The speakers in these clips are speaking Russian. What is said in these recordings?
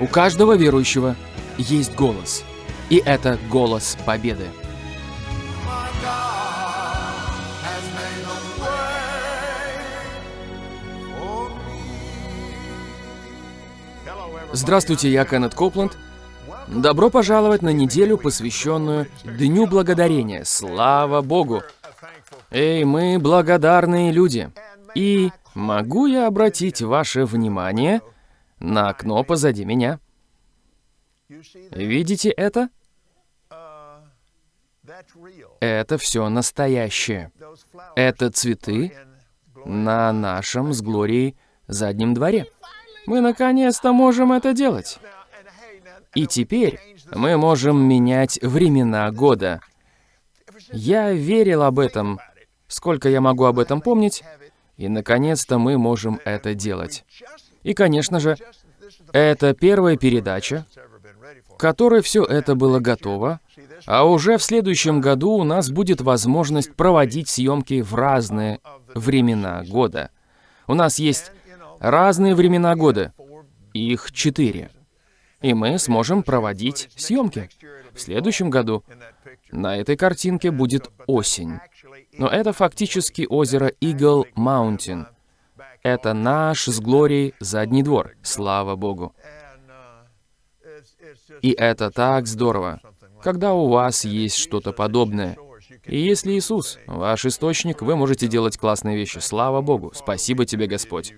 У каждого верующего есть голос. И это голос победы. Здравствуйте, я Кеннет Копланд. Добро пожаловать на неделю, посвященную Дню Благодарения. Слава Богу! Эй, мы благодарные люди. И могу я обратить ваше внимание на окно позади меня? Видите это? Это все настоящее. Это цветы на нашем с Глорией заднем дворе. Мы наконец-то можем это делать. И теперь мы можем менять времена года. Я верил об этом сколько я могу об этом помнить, и, наконец-то, мы можем это делать. И, конечно же, это первая передача, которой все это было готово, а уже в следующем году у нас будет возможность проводить съемки в разные времена года. У нас есть разные времена года, их четыре, и мы сможем проводить съемки. В следующем году на этой картинке будет осень. Но это фактически озеро Eagle Mountain. Это наш с Глорией задний двор, слава Богу. И это так здорово, когда у вас есть что-то подобное. И если Иисус, ваш источник, вы можете делать классные вещи. Слава Богу. Спасибо тебе, Господь.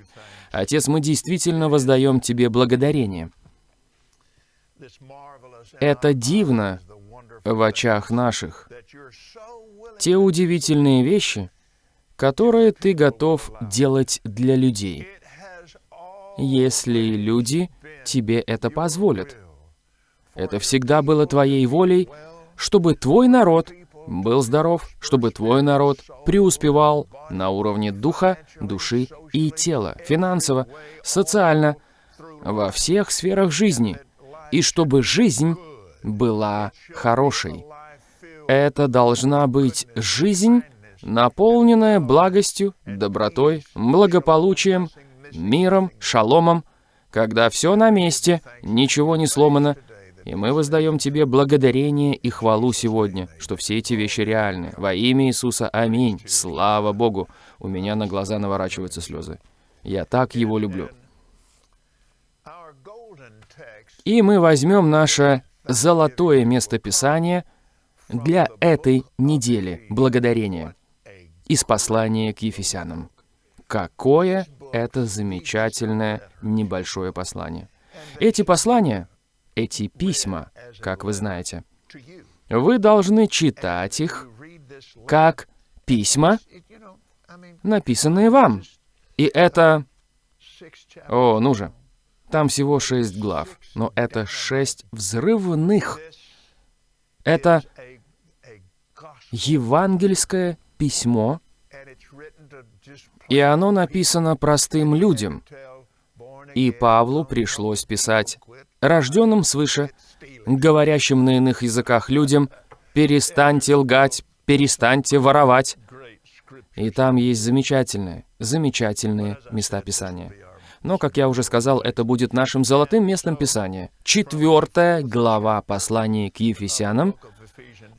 Отец, мы действительно воздаем тебе благодарение. Это дивно в очах наших, те удивительные вещи, которые ты готов делать для людей, если люди тебе это позволят. Это всегда было твоей волей, чтобы твой народ был здоров, чтобы твой народ преуспевал на уровне духа, души и тела, финансово, социально, во всех сферах жизни, и чтобы жизнь была хорошей. Это должна быть жизнь, наполненная благостью, добротой, благополучием, миром, шаломом, когда все на месте, ничего не сломано, и мы воздаем Тебе благодарение и хвалу сегодня, что все эти вещи реальны. Во имя Иисуса, аминь. Слава Богу. У меня на глаза наворачиваются слезы. Я так Его люблю. И мы возьмем наше золотое местописание для этой недели благодарения из послания к Ефесянам. Какое это замечательное небольшое послание. Эти послания, эти письма, как вы знаете, вы должны читать их как письма, написанные вам. И это... О, ну же. Там всего шесть глав, но это шесть взрывных. Это евангельское письмо, и оно написано простым людям. И Павлу пришлось писать рожденным свыше, говорящим на иных языках людям, «Перестаньте лгать, перестаньте воровать». И там есть замечательные, замечательные места Писания. Но, как я уже сказал, это будет нашим золотым местом Писания. Четвертая глава послания к Ефесянам.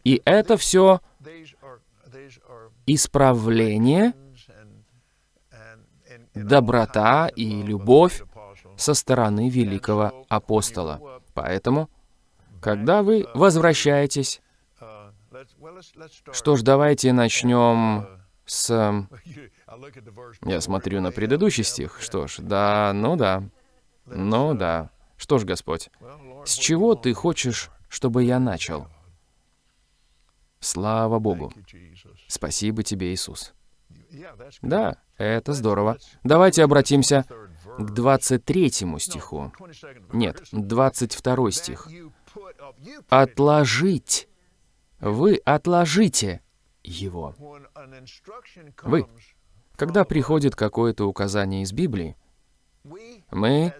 И это все исправление, доброта и любовь со стороны великого апостола. Поэтому, когда вы возвращаетесь, что ж, давайте начнем с... Я смотрю на предыдущий стих. Что ж, да, ну да. Ну да. Что ж, Господь, с чего Ты хочешь, чтобы я начал? Слава Богу. Спасибо тебе, Иисус. Да, это здорово. Давайте обратимся к 23 стиху. Нет, 22 стих. «Отложить». Вы отложите его. Вы. Когда приходит какое-то указание из Библии, мы,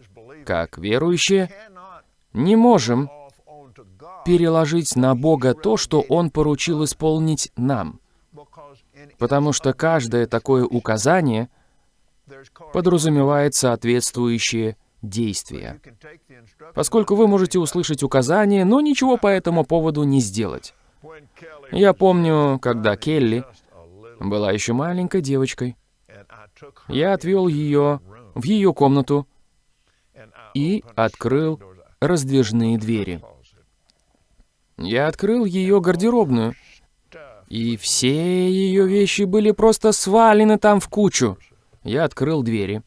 как верующие, не можем переложить на Бога то, что Он поручил исполнить нам. Потому что каждое такое указание подразумевает соответствующие действия. Поскольку вы можете услышать указания, но ничего по этому поводу не сделать. Я помню, когда Келли была еще маленькой девочкой, я отвел ее в ее комнату и открыл раздвижные двери. Я открыл ее гардеробную, и все ее вещи были просто свалены там в кучу. Я открыл двери.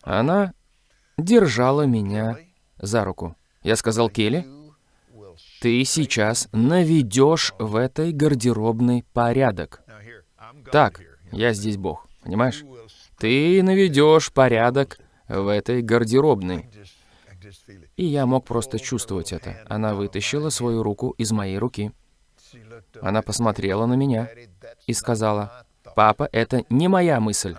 Она держала меня за руку. Я сказал Келли, ты сейчас наведешь в этой гардеробной порядок. Так, я здесь Бог, понимаешь? Ты наведешь порядок в этой гардеробной. И я мог просто чувствовать это. Она вытащила свою руку из моей руки. Она посмотрела на меня и сказала, «Папа, это не моя мысль».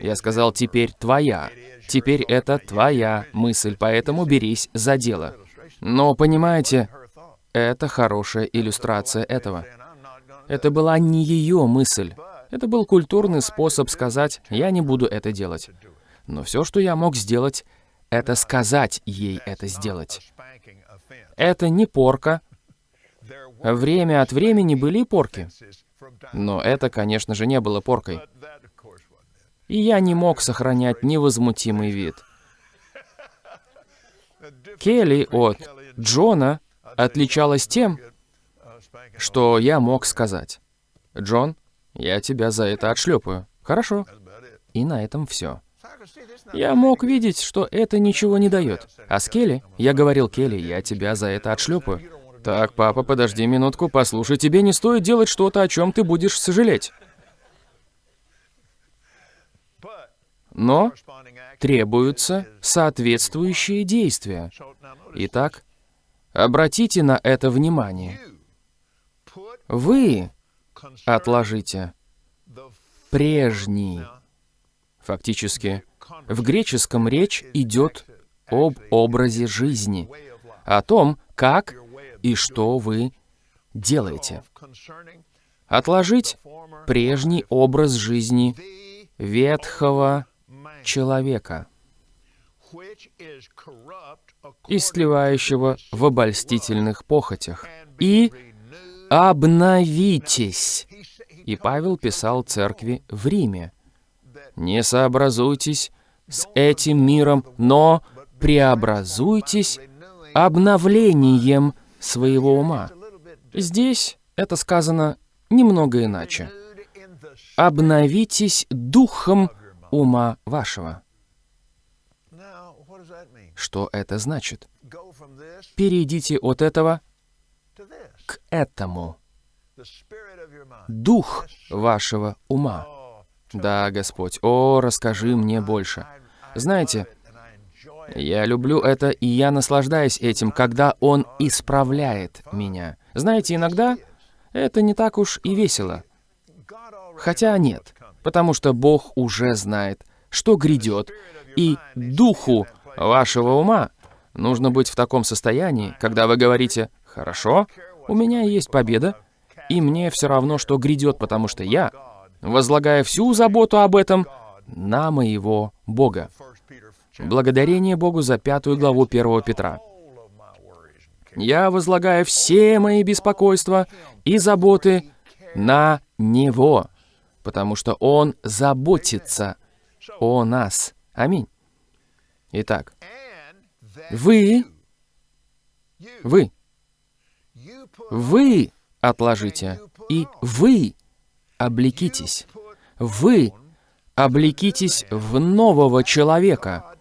Я сказал, «Теперь твоя. Теперь это твоя мысль, поэтому берись за дело». Но, понимаете, это хорошая иллюстрация этого. Это была не ее мысль. Это был культурный способ сказать «я не буду это делать». Но все, что я мог сделать, это сказать ей это сделать. Это не порка. Время от времени были порки. Но это, конечно же, не было поркой. И я не мог сохранять невозмутимый вид. Келли от Джона отличалась тем, что я мог сказать. «Джон, я тебя за это отшлепаю. Хорошо». И на этом все. Я мог видеть, что это ничего не дает. А с Келли, я говорил Келли, я тебя за это отшлепаю. Так, папа, подожди минутку, послушай, тебе не стоит делать что-то, о чем ты будешь сожалеть. Но требуются соответствующие действия. Итак, обратите на это внимание. Вы отложите прежний, фактически, в греческом речь идет об образе жизни, о том, как и что вы делаете. Отложить прежний образ жизни ветхого человека, истлевающего в обольстительных похотях, и обновитесь. И Павел писал церкви в Риме. Не сообразуйтесь с этим миром, но преобразуйтесь обновлением своего ума. Здесь это сказано немного иначе. Обновитесь духом ума вашего. Что это значит? Перейдите от этого к этому. Дух вашего ума. Да, Господь, о, расскажи мне больше. Знаете, я люблю это, и я наслаждаюсь этим, когда Он исправляет меня. Знаете, иногда это не так уж и весело. Хотя нет, потому что Бог уже знает, что грядет, и духу вашего ума нужно быть в таком состоянии, когда вы говорите «Хорошо, у меня есть победа, и мне все равно, что грядет, потому что я возлагая всю заботу об этом на моего Бога. Благодарение Богу за пятую главу 1 Петра. Я возлагаю все мои беспокойства и заботы на Него, потому что Он заботится о нас. Аминь. Итак, вы, вы, вы отложите, и вы облекитесь. Вы облекитесь в нового человека,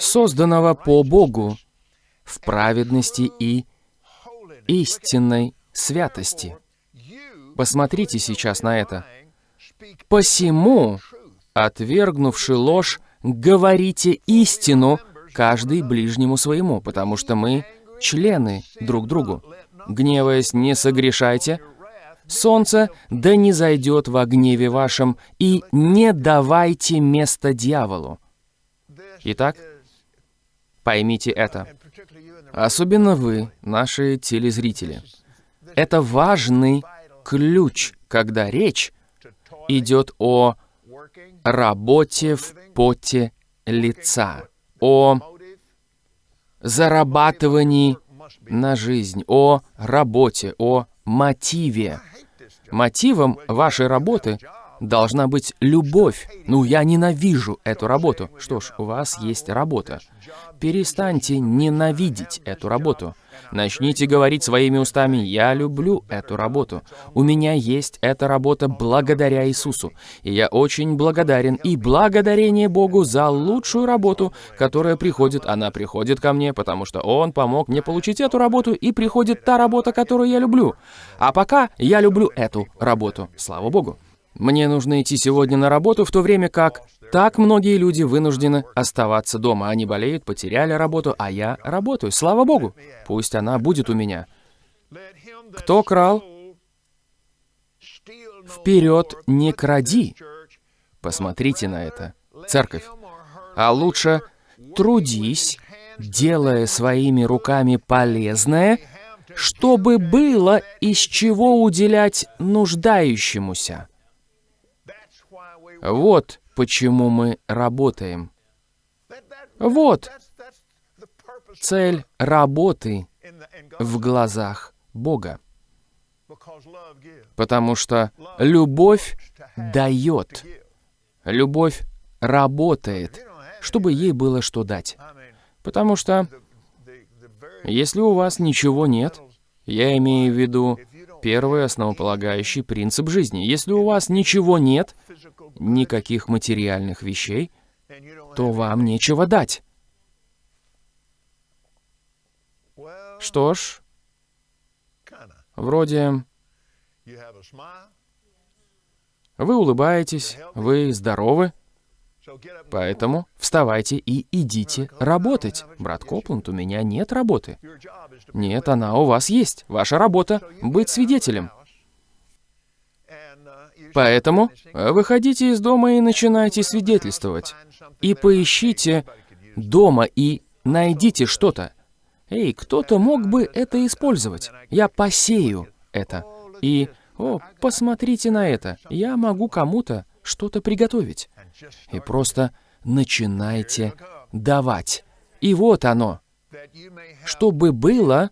созданного по Богу в праведности и истинной святости. Посмотрите сейчас на это. «Посему, отвергнувши ложь, говорите истину, каждый ближнему своему, потому что мы члены друг другу. Гневаясь, не согрешайте, Солнце да не зайдет во гневе вашем, и не давайте место дьяволу. Итак, поймите это. Особенно вы, наши телезрители. Это важный ключ, когда речь идет о работе в поте лица, о зарабатывании на жизнь, о работе, о мотиве. Мотивом вашей работы должна быть любовь. Ну, я ненавижу эту работу. Что ж, у вас есть работа. Перестаньте ненавидеть эту работу. Начните говорить своими устами «Я люблю эту работу». У меня есть эта работа благодаря Иисусу. И я очень благодарен и благодарение Богу за лучшую работу, которая приходит. Она приходит ко мне, потому что Он помог мне получить эту работу, и приходит та работа, которую я люблю. А пока я люблю эту работу. Слава Богу. Мне нужно идти сегодня на работу, в то время как так многие люди вынуждены оставаться дома. Они болеют, потеряли работу, а я работаю. Слава Богу! Пусть она будет у меня. Кто крал? Вперед не кради. Посмотрите на это. Церковь. А лучше трудись, делая своими руками полезное, чтобы было из чего уделять нуждающемуся. Вот почему мы работаем. Вот цель работы в глазах Бога. Потому что любовь дает. Любовь работает, чтобы ей было что дать. Потому что если у вас ничего нет, я имею в виду первый основополагающий принцип жизни. Если у вас ничего нет, никаких материальных вещей, то вам нечего дать. Что ж, вроде вы улыбаетесь, вы здоровы, поэтому вставайте и идите работать. Брат Копланд, у меня нет работы. Нет, она у вас есть. Ваша работа — быть свидетелем. Поэтому выходите из дома и начинайте свидетельствовать. И поищите дома и найдите что-то. Эй, кто-то мог бы это использовать. Я посею это. И, о, посмотрите на это. Я могу кому-то что-то приготовить. И просто начинайте давать. И вот оно. Чтобы было,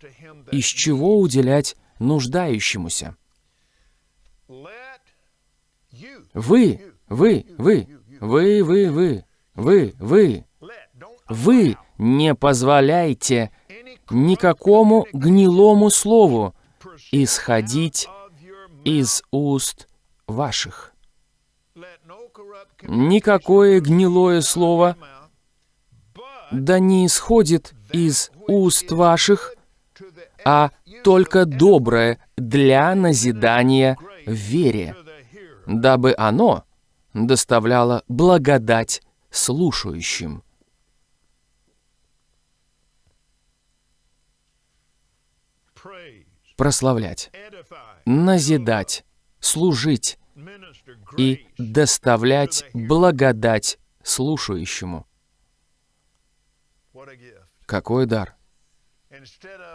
из чего уделять нуждающемуся. Вы, вы, вы, вы, вы, вы, вы, вы, вы не позволяйте никакому гнилому слову исходить из уст ваших. Никакое гнилое слово да не исходит из уст ваших, а только доброе для назидания в вере, дабы оно доставляло благодать слушающим. Прославлять, назидать, служить и доставлять благодать слушающему. Какой дар!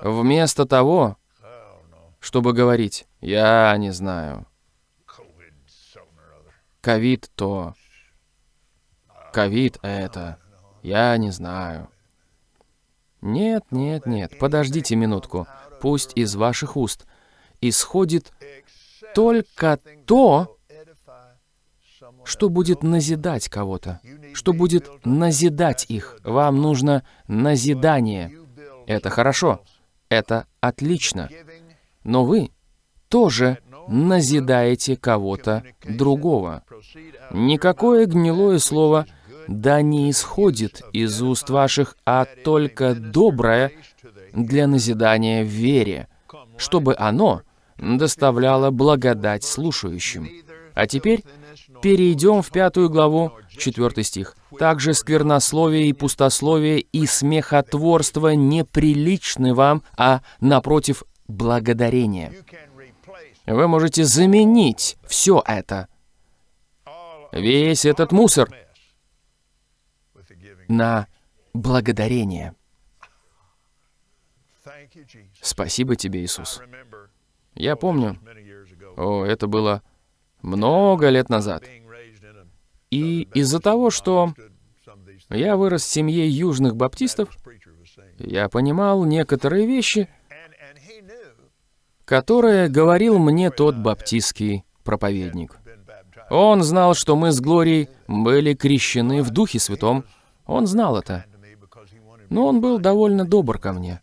Вместо того, чтобы говорить, я не знаю, ковид то, ковид это, я не знаю. Нет, нет, нет, подождите минутку. Пусть из ваших уст исходит только то, что будет назидать кого-то, что будет назидать их. Вам нужно назидание. Это хорошо, это отлично. Но вы тоже назидаете кого-то другого. Никакое гнилое слово да не исходит из уст ваших, а только доброе для назидания в вере, чтобы оно доставляло благодать слушающим. А теперь перейдем в пятую главу, четвертый стих. «Также сквернословие и пустословие и смехотворство неприличны вам, а, напротив, благодарение». Вы можете заменить все это, весь этот мусор, на благодарение. Спасибо тебе, Иисус. Я помню, о, это было много лет назад. И из-за того, что Я вырос в семье южных баптистов. Я понимал некоторые вещи, которые говорил мне тот баптистский проповедник. Он знал, что мы с Глорией были крещены в Духе Святом. Он знал это. Но он был довольно добр ко мне,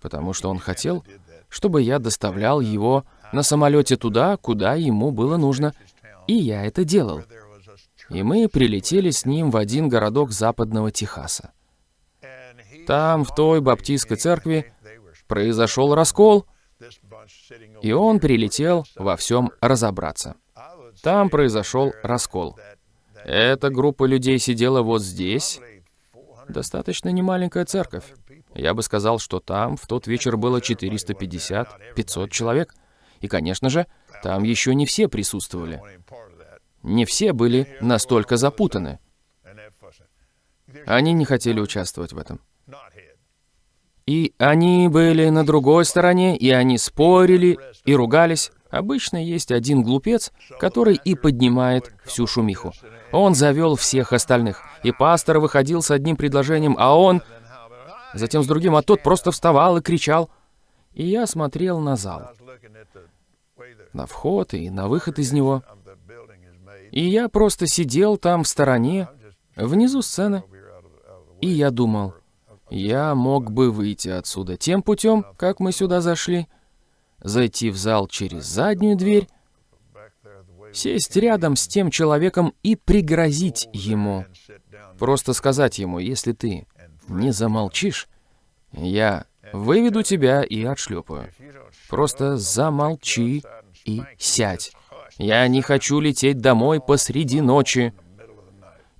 потому что он хотел, чтобы я доставлял его на самолете туда, куда ему было нужно, и я это делал. И мы прилетели с ним в один городок западного Техаса. Там, в той баптистской церкви, произошел раскол, и он прилетел во всем разобраться. Там произошел раскол. Эта группа людей сидела вот здесь. Достаточно немаленькая церковь. Я бы сказал, что там в тот вечер было 450-500 человек. И, конечно же, там еще не все присутствовали. Не все были настолько запутаны. Они не хотели участвовать в этом. И они были на другой стороне, и они спорили и ругались. Обычно есть один глупец, который и поднимает всю шумиху. Он завел всех остальных. И пастор выходил с одним предложением, а он... Затем с другим, а тот просто вставал и кричал. И я смотрел на зал. На вход и на выход из него. И я просто сидел там в стороне, внизу сцены. И я думал, я мог бы выйти отсюда тем путем, как мы сюда зашли, зайти в зал через заднюю дверь, сесть рядом с тем человеком и пригрозить ему. Просто сказать ему, если ты не замолчишь, я выведу тебя и отшлепаю. Просто замолчи и сядь. Я не хочу лететь домой посреди ночи.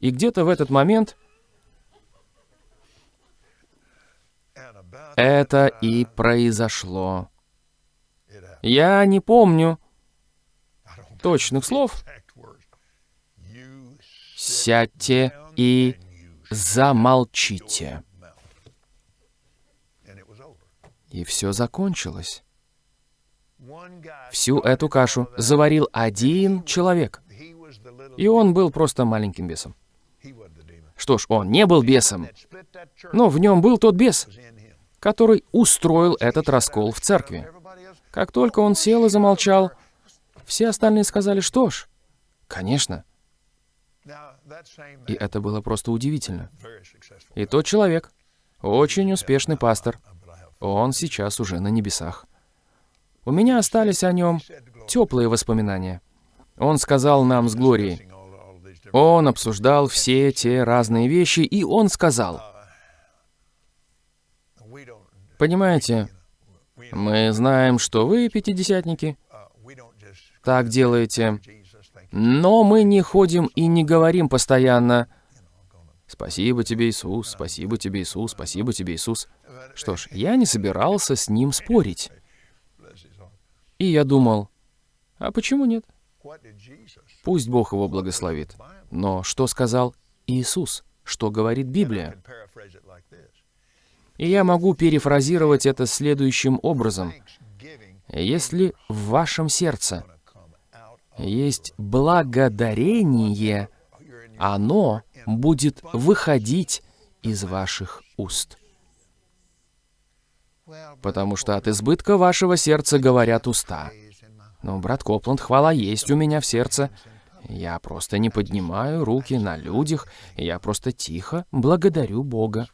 И где-то в этот момент это и произошло. Я не помню точных слов. Сядьте и замолчите. И все закончилось. Всю эту кашу заварил один человек. И он был просто маленьким бесом. Что ж, он не был бесом, но в нем был тот бес, который устроил этот раскол в церкви. Как только он сел и замолчал, все остальные сказали, что ж, конечно. И это было просто удивительно. И тот человек, очень успешный пастор, он сейчас уже на небесах. У меня остались о нем теплые воспоминания. Он сказал нам с Глорией. Он обсуждал все те разные вещи, и он сказал, «Понимаете, мы знаем, что вы, пятидесятники, так делаете, но мы не ходим и не говорим постоянно «Спасибо тебе, Иисус, спасибо тебе, Иисус, спасибо тебе, Иисус». Что ж, я не собирался с ним спорить. И я думал, а почему нет? Пусть Бог его благословит. Но что сказал Иисус? Что говорит Библия? И я могу перефразировать это следующим образом. Если в вашем сердце есть благодарение, оно будет выходить из ваших уст. Потому что от избытка вашего сердца говорят уста. Но, брат Копланд, хвала есть у меня в сердце. Я просто не поднимаю руки на людях, я просто тихо благодарю Бога.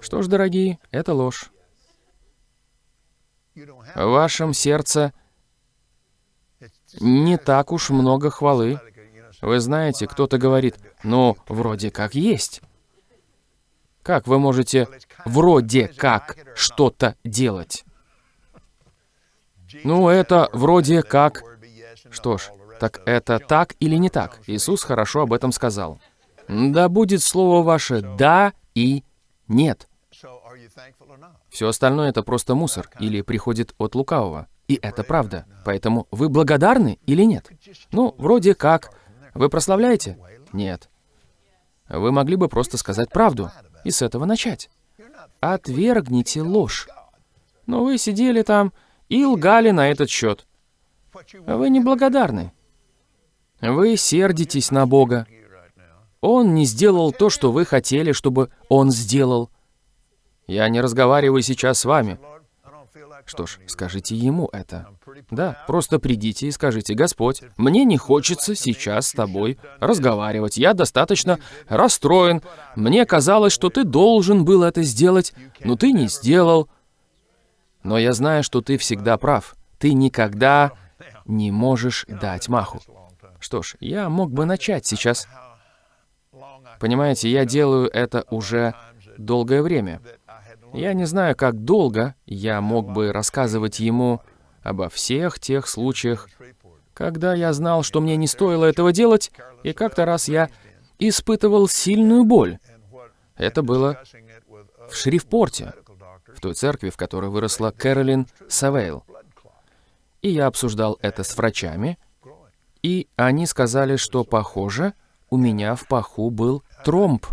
Что ж, дорогие, это ложь. В вашем сердце не так уж много хвалы. Вы знаете, кто-то говорит, ну, вроде как есть. Как вы можете вроде как что-то делать? Ну, это вроде как... Что ж, так это так или не так? Иисус хорошо об этом сказал. Да будет слово ваше «да» и «нет». Все остальное — это просто мусор или приходит от лукавого. И это правда. Поэтому вы благодарны или нет? Ну, вроде как. Вы прославляете? Нет. Вы могли бы просто сказать правду и с этого начать. Отвергните ложь. Но вы сидели там и лгали на этот счет. Вы не благодарны. Вы сердитесь на Бога. Он не сделал то, что вы хотели, чтобы он сделал. Я не разговариваю сейчас с вами. Что ж, скажите ему это. Да, просто придите и скажите, Господь, мне не хочется сейчас с тобой разговаривать. Я достаточно расстроен. Мне казалось, что ты должен был это сделать, но ты не сделал. Но я знаю, что ты всегда прав. Ты никогда не можешь дать маху. Что ж, я мог бы начать сейчас. Понимаете, я делаю это уже долгое время. Я не знаю, как долго я мог бы рассказывать ему обо всех тех случаях, когда я знал, что мне не стоило этого делать, и как-то раз я испытывал сильную боль. Это было в Шрифпорте, в той церкви, в которой выросла Кэролин Савейл. И я обсуждал это с врачами, и они сказали, что, похоже, у меня в паху был тромб.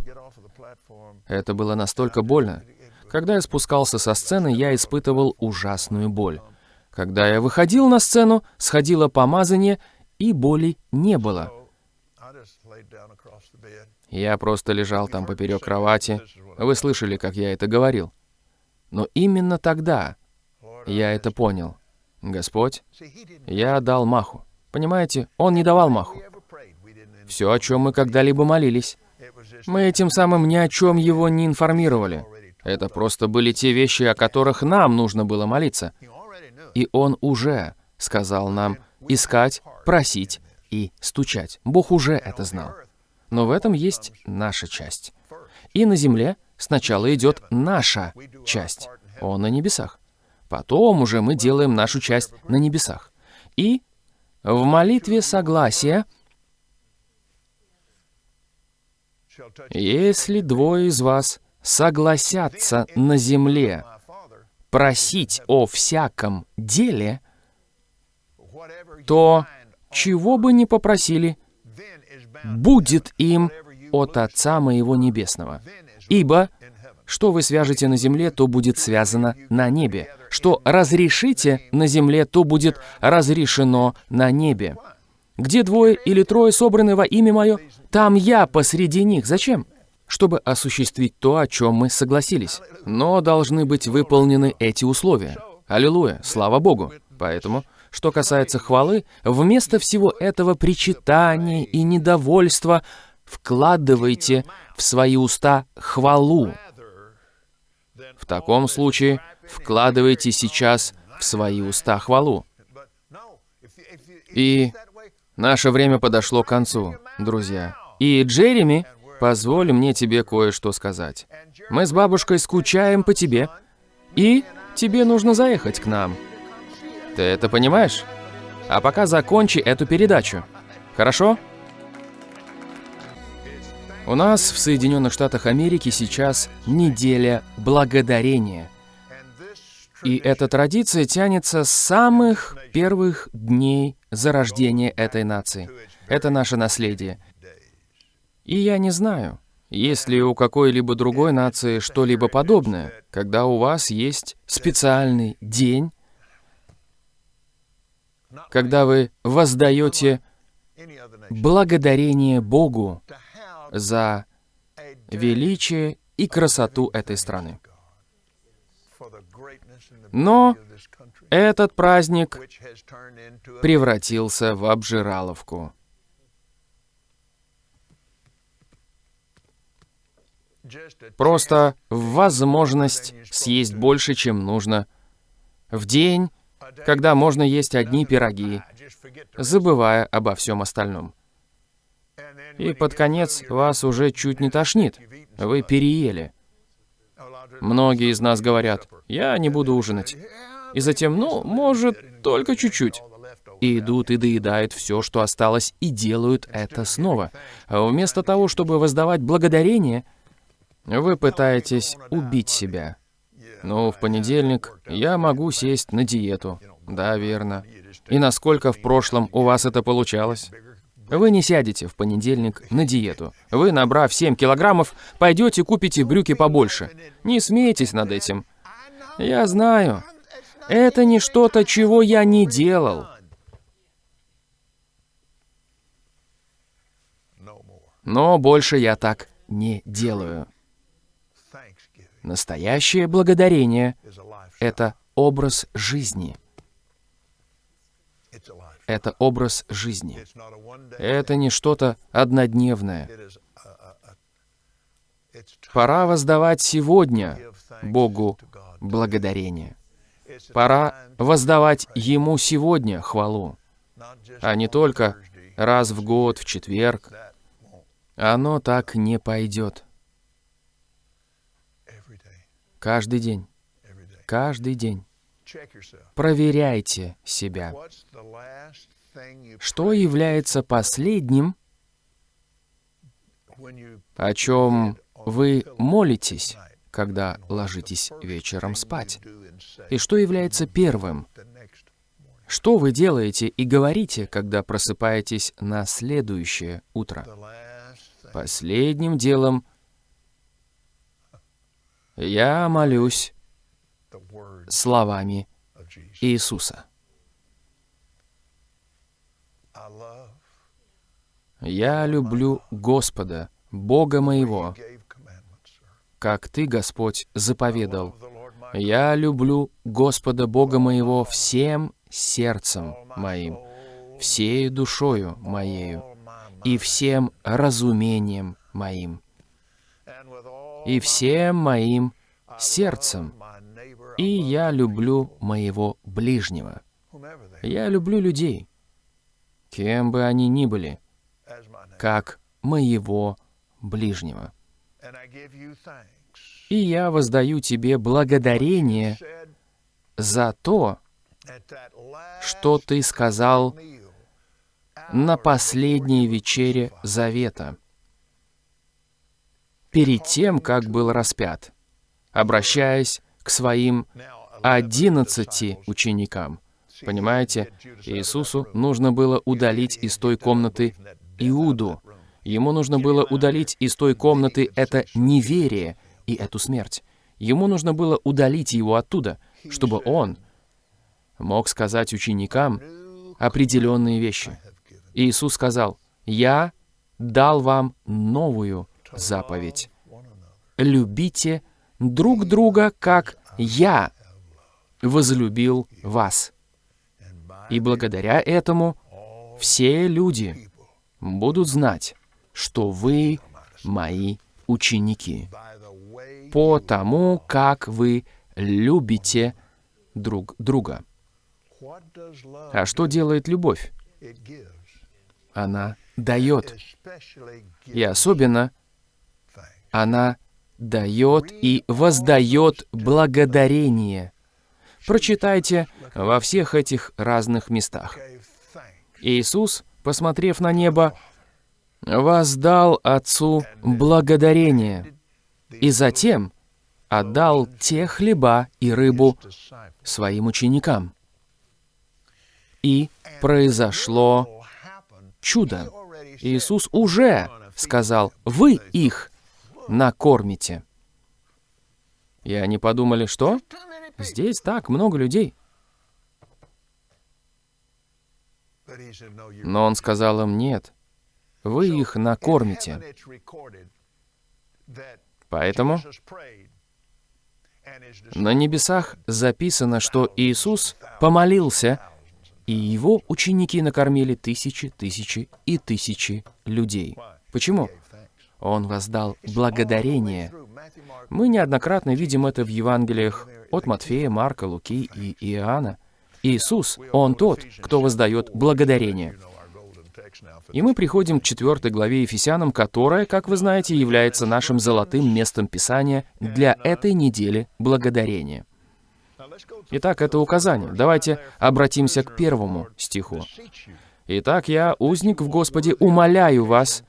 Это было настолько больно. Когда я спускался со сцены, я испытывал ужасную боль. Когда я выходил на сцену, сходило помазание, и боли не было. Я просто лежал там поперек кровати. Вы слышали, как я это говорил. Но именно тогда я это понял. Господь, я дал маху. Понимаете, Он не давал маху. Все, о чем мы когда-либо молились. Мы этим самым ни о чем его не информировали. Это просто были те вещи, о которых нам нужно было молиться. И Он уже сказал нам искать, просить и стучать. Бог уже это знал. Но в этом есть наша часть. И на земле сначала идет наша часть. Он на небесах. Потом уже мы делаем нашу часть на небесах. И в молитве согласия Если двое из вас согласятся на земле просить о всяком деле, то чего бы ни попросили, будет им от Отца Моего Небесного. Ибо что вы свяжете на земле, то будет связано на небе. Что разрешите на земле, то будет разрешено на небе. Где двое или трое собраны во имя Мое, там я посреди них. Зачем? Чтобы осуществить то, о чем мы согласились. Но должны быть выполнены эти условия. Аллилуйя, слава Богу. Поэтому, что касается хвалы, вместо всего этого причитания и недовольства вкладывайте в свои уста хвалу. В таком случае вкладывайте сейчас в свои уста хвалу. И Наше время подошло к концу, друзья. И, Джереми, позволь мне тебе кое-что сказать. Мы с бабушкой скучаем по тебе, и тебе нужно заехать к нам. Ты это понимаешь? А пока закончи эту передачу. Хорошо? У нас в Соединенных Штатах Америки сейчас неделя благодарения. И эта традиция тянется с самых первых дней зарождения этой нации. Это наше наследие. И я не знаю, есть ли у какой-либо другой нации что-либо подобное, когда у вас есть специальный день, когда вы воздаете благодарение Богу за величие и красоту этой страны. Но этот праздник превратился в обжираловку. Просто возможность съесть больше, чем нужно. В день, когда можно есть одни пироги, забывая обо всем остальном. И под конец вас уже чуть не тошнит. Вы переели. Многие из нас говорят, я не буду ужинать. И затем, ну, может, только чуть-чуть. И идут и доедают все, что осталось, и делают это снова. А вместо того, чтобы воздавать благодарение, вы пытаетесь убить себя. Ну, в понедельник я могу сесть на диету. Да, верно. И насколько в прошлом у вас это получалось? Вы не сядете в понедельник на диету. Вы, набрав 7 килограммов, пойдете купите брюки побольше. Не смейтесь над этим. Я знаю. Это не что-то, чего я не делал. Но больше я так не делаю. Настоящее благодарение — это образ жизни. Это образ жизни. Это не что-то однодневное. Пора воздавать сегодня Богу благодарение. Пора воздавать Ему сегодня хвалу, а не только раз в год, в четверг. Оно так не пойдет. Каждый день. Каждый день. Проверяйте себя. Что является последним, о чем вы молитесь, когда ложитесь вечером спать? И что является первым? Что вы делаете и говорите, когда просыпаетесь на следующее утро? Последним делом я молюсь словами Иисуса. Я люблю Господа, Бога моего, как Ты, Господь, заповедал. Я люблю Господа Бога моего всем сердцем моим, всею душою моею и всем разумением моим, и всем моим сердцем, и я люблю моего ближнего. Я люблю людей, кем бы они ни были, как моего ближнего. И я воздаю тебе благодарение за то, что ты сказал на последней вечере Завета, перед тем, как был распят, обращаясь к своим одиннадцати ученикам. Понимаете, Иисусу нужно было удалить из той комнаты Иуду. Ему нужно было удалить из той комнаты это неверие и эту смерть. Ему нужно было удалить его оттуда, чтобы он мог сказать ученикам определенные вещи. Иисус сказал, «Я дал вам новую заповедь. Любите друг друга, как я возлюбил вас. И благодаря этому все люди будут знать, что вы мои ученики, по тому, как вы любите друг друга. А что делает любовь? Она дает. И особенно она дает и воздает благодарение. Прочитайте во всех этих разных местах. Иисус, посмотрев на небо, воздал Отцу благодарение, и затем отдал те хлеба и рыбу своим ученикам. И произошло чудо. Иисус уже сказал, «Вы их накормите». И они подумали, что? Здесь так много людей. Но он сказал им, нет, вы их накормите. Поэтому на небесах записано, что Иисус помолился, и его ученики накормили тысячи, тысячи и тысячи людей. Почему? Он воздал благодарение. Мы неоднократно видим это в Евангелиях от Матфея, Марка, Луки и Иоанна. Иисус, Он тот, кто воздает благодарение. И мы приходим к четвертой главе Ефесянам, которая, как вы знаете, является нашим золотым местом Писания для этой недели благодарения. Итак, это указание. Давайте обратимся к первому стиху. «Итак, я, узник в Господе, умоляю вас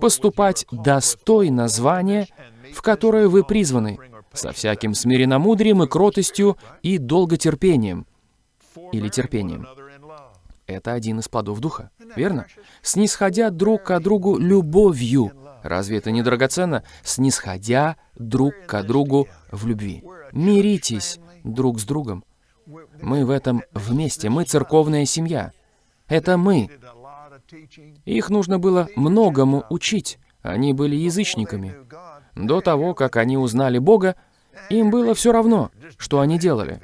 поступать достойно звания, в которое вы призваны, со всяким смиренномудрием и кротостью и долготерпением, или терпением, это один из плодов Духа, верно? Снисходя друг к другу любовью. Разве это не драгоценно? Снисходя друг к другу в любви. Миритесь друг с другом. Мы в этом вместе. Мы церковная семья. Это мы Их нужно было многому учить. Они были язычниками. До того, как они узнали Бога, им было все равно, что они делали.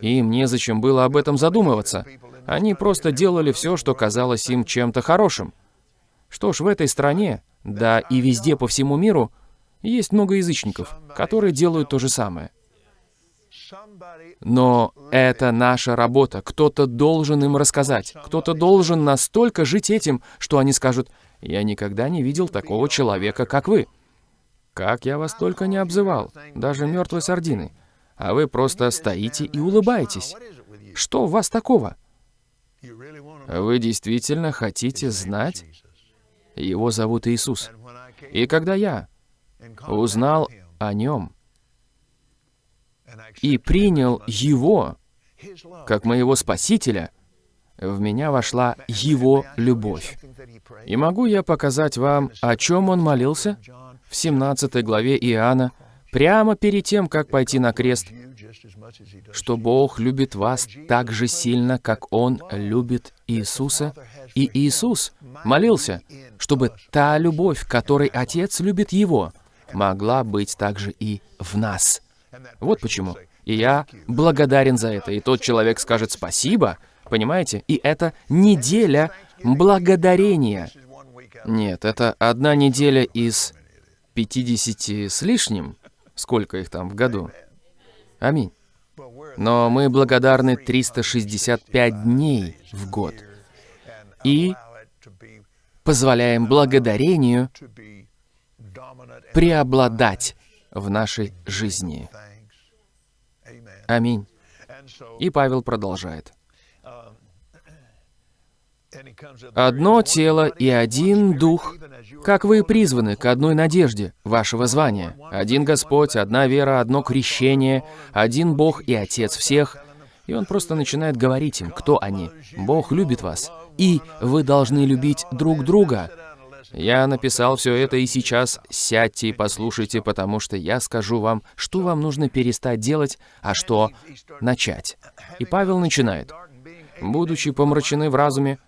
Им незачем было об этом задумываться. Они просто делали все, что казалось им чем-то хорошим. Что ж, в этой стране, да и везде по всему миру, есть много язычников, которые делают то же самое. Но это наша работа. Кто-то должен им рассказать. Кто-то должен настолько жить этим, что они скажут, «Я никогда не видел такого человека, как вы». Как я вас только не обзывал, даже мертвой сардиной. А вы просто стоите и улыбаетесь. Что у вас такого? Вы действительно хотите знать? Его зовут Иисус. И когда я узнал о Нем и принял Его как моего Спасителя, в меня вошла Его любовь. И могу я показать вам, о чем Он молился? В 17 главе Иоанна, прямо перед тем, как пойти на крест, что Бог любит вас так же сильно, как Он любит Иисуса, и Иисус молился, чтобы та любовь, которой Отец любит Его, могла быть также и в нас. Вот почему. И я благодарен за это. И тот человек скажет «спасибо», понимаете? И это неделя благодарения. Нет, это одна неделя из 50 с лишним, сколько их там в году. Аминь. Но мы благодарны 365 дней в год. И позволяем благодарению преобладать в нашей жизни. Аминь. И Павел продолжает. Одно тело и один дух, как вы призваны к одной надежде вашего звания. Один Господь, одна вера, одно крещение, один Бог и Отец всех. И он просто начинает говорить им, кто они. Бог любит вас, и вы должны любить друг друга. Я написал все это, и сейчас сядьте и послушайте, потому что я скажу вам, что вам нужно перестать делать, а что начать. И Павел начинает. «Будучи помрачены в разуме,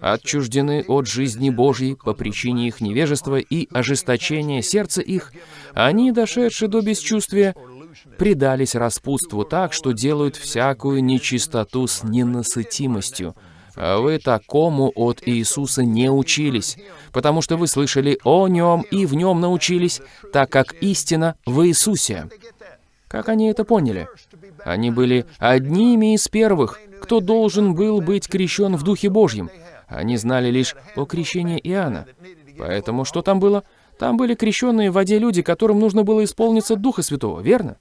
отчуждены от жизни Божьей по причине их невежества и ожесточения сердца их, они, дошедшие до бесчувствия, предались распутству так, что делают всякую нечистоту с ненасытимостью. А вы такому от Иисуса не учились, потому что вы слышали о Нем и в Нем научились, так как истина в Иисусе. Как они это поняли? Они были одними из первых, кто должен был быть крещен в Духе Божьем. Они знали лишь о крещении Иоанна. Поэтому что там было? Там были крещенные в воде люди, которым нужно было исполниться Духа Святого, верно?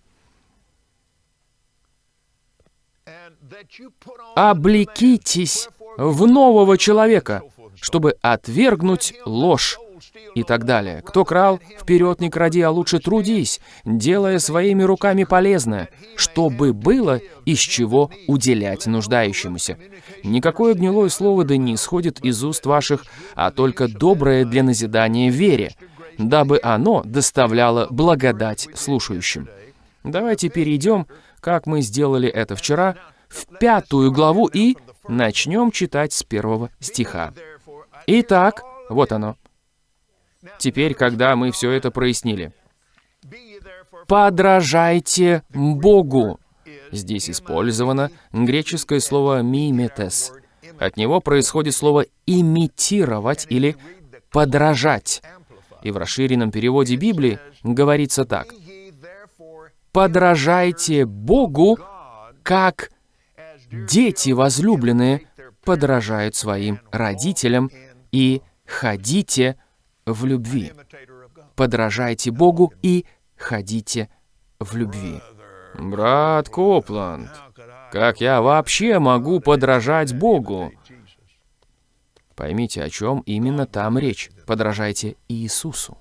Облекитесь в нового человека, чтобы отвергнуть ложь и так далее. Кто крал, вперед не кради, а лучше трудись, делая своими руками полезное, чтобы было из чего уделять нуждающемуся. Никакое гнилое слово да не исходит из уст ваших, а только доброе для назидания вере, дабы оно доставляло благодать слушающим. Давайте перейдем, как мы сделали это вчера, в пятую главу и начнем читать с первого стиха. Итак, вот оно. Теперь, когда мы все это прояснили. «Подражайте Богу». Здесь использовано греческое слово «миметес». От него происходит слово «имитировать» или «подражать». И в расширенном переводе Библии говорится так. «Подражайте Богу, как дети возлюбленные подражают своим родителям и ходите в любви. Подражайте Богу и ходите в любви. Брат Копланд, как я вообще могу подражать Богу? Поймите, о чем именно там речь. Подражайте Иисусу.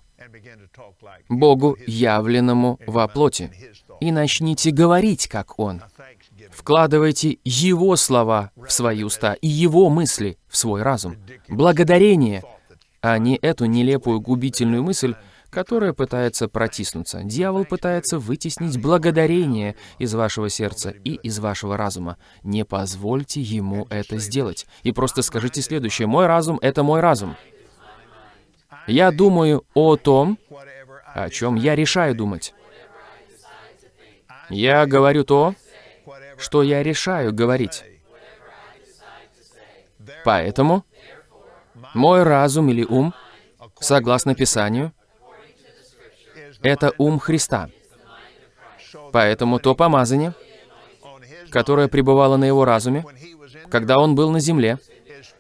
Богу, явленному во плоти. И начните говорить, как Он. Вкладывайте Его слова в свои уста и Его мысли в свой разум. Благодарение а не эту нелепую губительную мысль, которое пытается протиснуться. Дьявол пытается вытеснить благодарение из вашего сердца и из вашего разума. Не позвольте ему это сделать. И просто скажите следующее. Мой разум — это мой разум. Я думаю о том, о чем я решаю думать. Я говорю то, что я решаю говорить. Поэтому мой разум или ум, согласно Писанию, это ум Христа. Поэтому то помазание, которое пребывало на его разуме, когда он был на земле,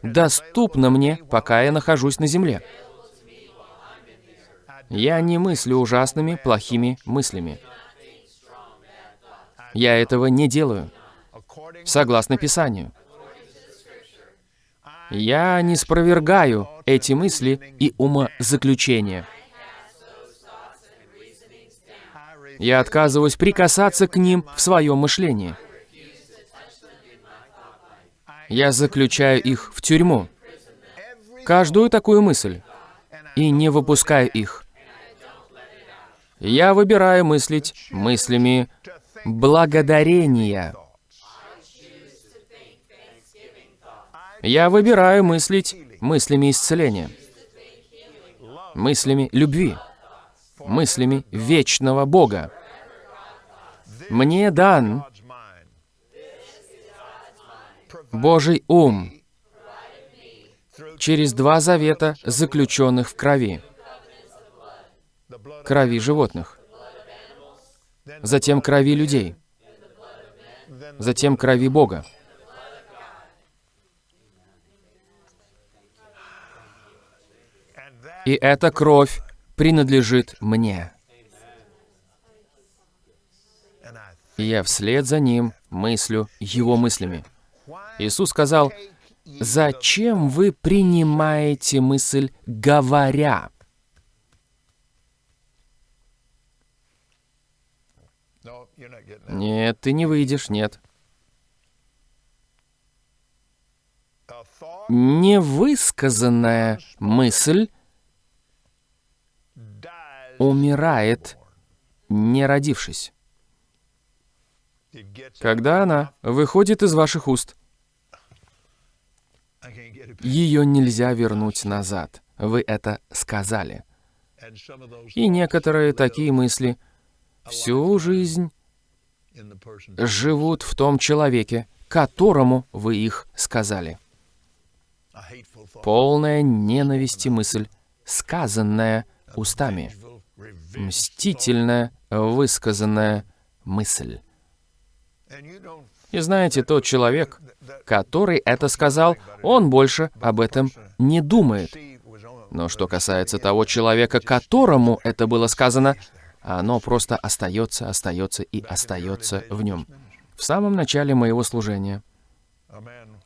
доступно мне, пока я нахожусь на земле. Я не мыслю ужасными, плохими мыслями. Я этого не делаю, согласно Писанию. Я не спровергаю эти мысли и умозаключения. Я отказываюсь прикасаться к ним в своем мышлении. Я заключаю их в тюрьму. Каждую такую мысль. И не выпускаю их. Я выбираю мыслить мыслями благодарения. Я выбираю мыслить мыслями исцеления, мыслями любви, мыслями вечного Бога. Мне дан Божий ум через два завета, заключенных в крови, крови животных, затем крови людей, затем крови Бога. И эта кровь принадлежит мне. И я вслед за ним мыслю его мыслями. Иисус сказал, «Зачем вы принимаете мысль, говоря?» Нет, ты не выйдешь, нет. Невысказанная мысль умирает, не родившись. Когда она выходит из ваших уст, ее нельзя вернуть назад. Вы это сказали. И некоторые такие мысли всю жизнь живут в том человеке, которому вы их сказали. Полная ненависти мысль, сказанная устами мстительная, высказанная мысль. И знаете, тот человек, который это сказал, он больше об этом не думает. Но что касается того человека, которому это было сказано, оно просто остается, остается и остается в нем. В самом начале моего служения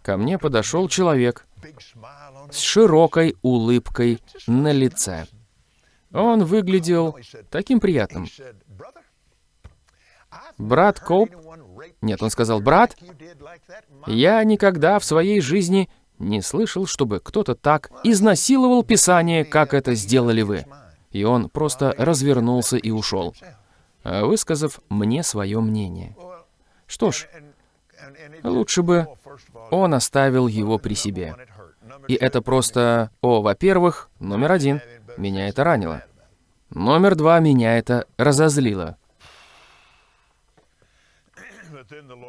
ко мне подошел человек с широкой улыбкой на лице. Он выглядел таким приятным. Брат Коуп... Нет, он сказал, брат, я никогда в своей жизни не слышал, чтобы кто-то так изнасиловал Писание, как это сделали вы. И он просто развернулся и ушел, высказав мне свое мнение. Что ж, лучше бы он оставил его при себе. И это просто, о, во-первых, номер один — меня это ранило. Номер два, меня это разозлило.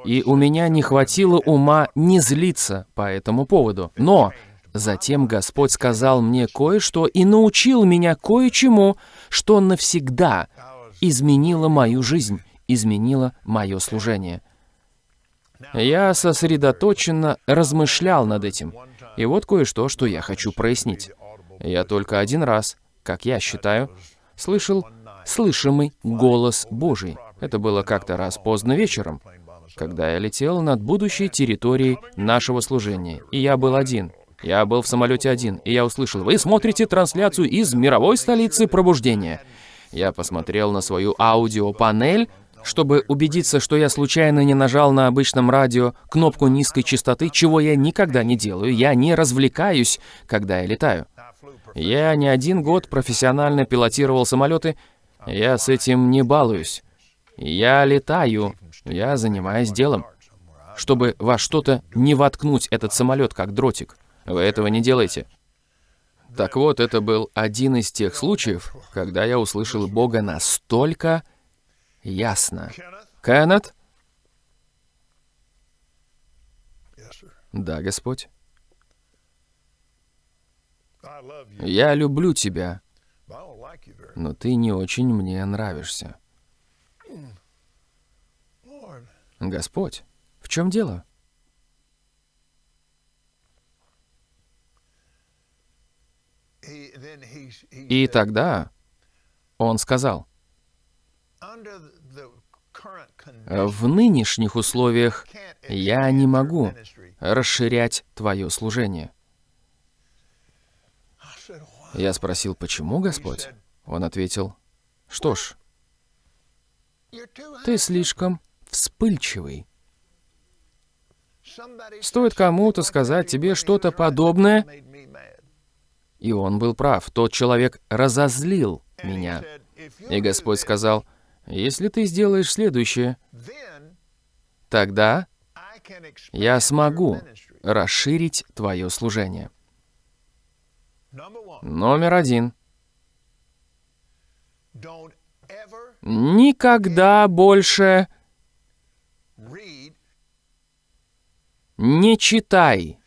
И у меня не хватило ума не злиться по этому поводу. Но затем Господь сказал мне кое-что и научил меня кое-чему, что навсегда изменило мою жизнь, изменило мое служение. Я сосредоточенно размышлял над этим. И вот кое-что, что я хочу прояснить. Я только один раз, как я считаю, слышал слышимый голос Божий. Это было как-то раз поздно вечером, когда я летел над будущей территорией нашего служения. И я был один. Я был в самолете один, и я услышал, «Вы смотрите трансляцию из мировой столицы пробуждения». Я посмотрел на свою аудиопанель, чтобы убедиться, что я случайно не нажал на обычном радио кнопку низкой частоты, чего я никогда не делаю. Я не развлекаюсь, когда я летаю. Я не один год профессионально пилотировал самолеты, я с этим не балуюсь. Я летаю, я занимаюсь делом. Чтобы во что-то не воткнуть этот самолет, как дротик. Вы этого не делаете. Так вот, это был один из тех случаев, когда я услышал Бога настолько ясно. Кеннет? Да, Господь. Я люблю тебя, но ты не очень мне нравишься. Господь, в чем дело? И тогда он сказал, в нынешних условиях я не могу расширять твое служение. Я спросил, почему, Господь? Он ответил, что ж, ты слишком вспыльчивый. Стоит кому-то сказать тебе что-то подобное, и он был прав. Тот человек разозлил меня. И Господь сказал, если ты сделаешь следующее, тогда я смогу расширить твое служение. Номер один. Никогда больше не читай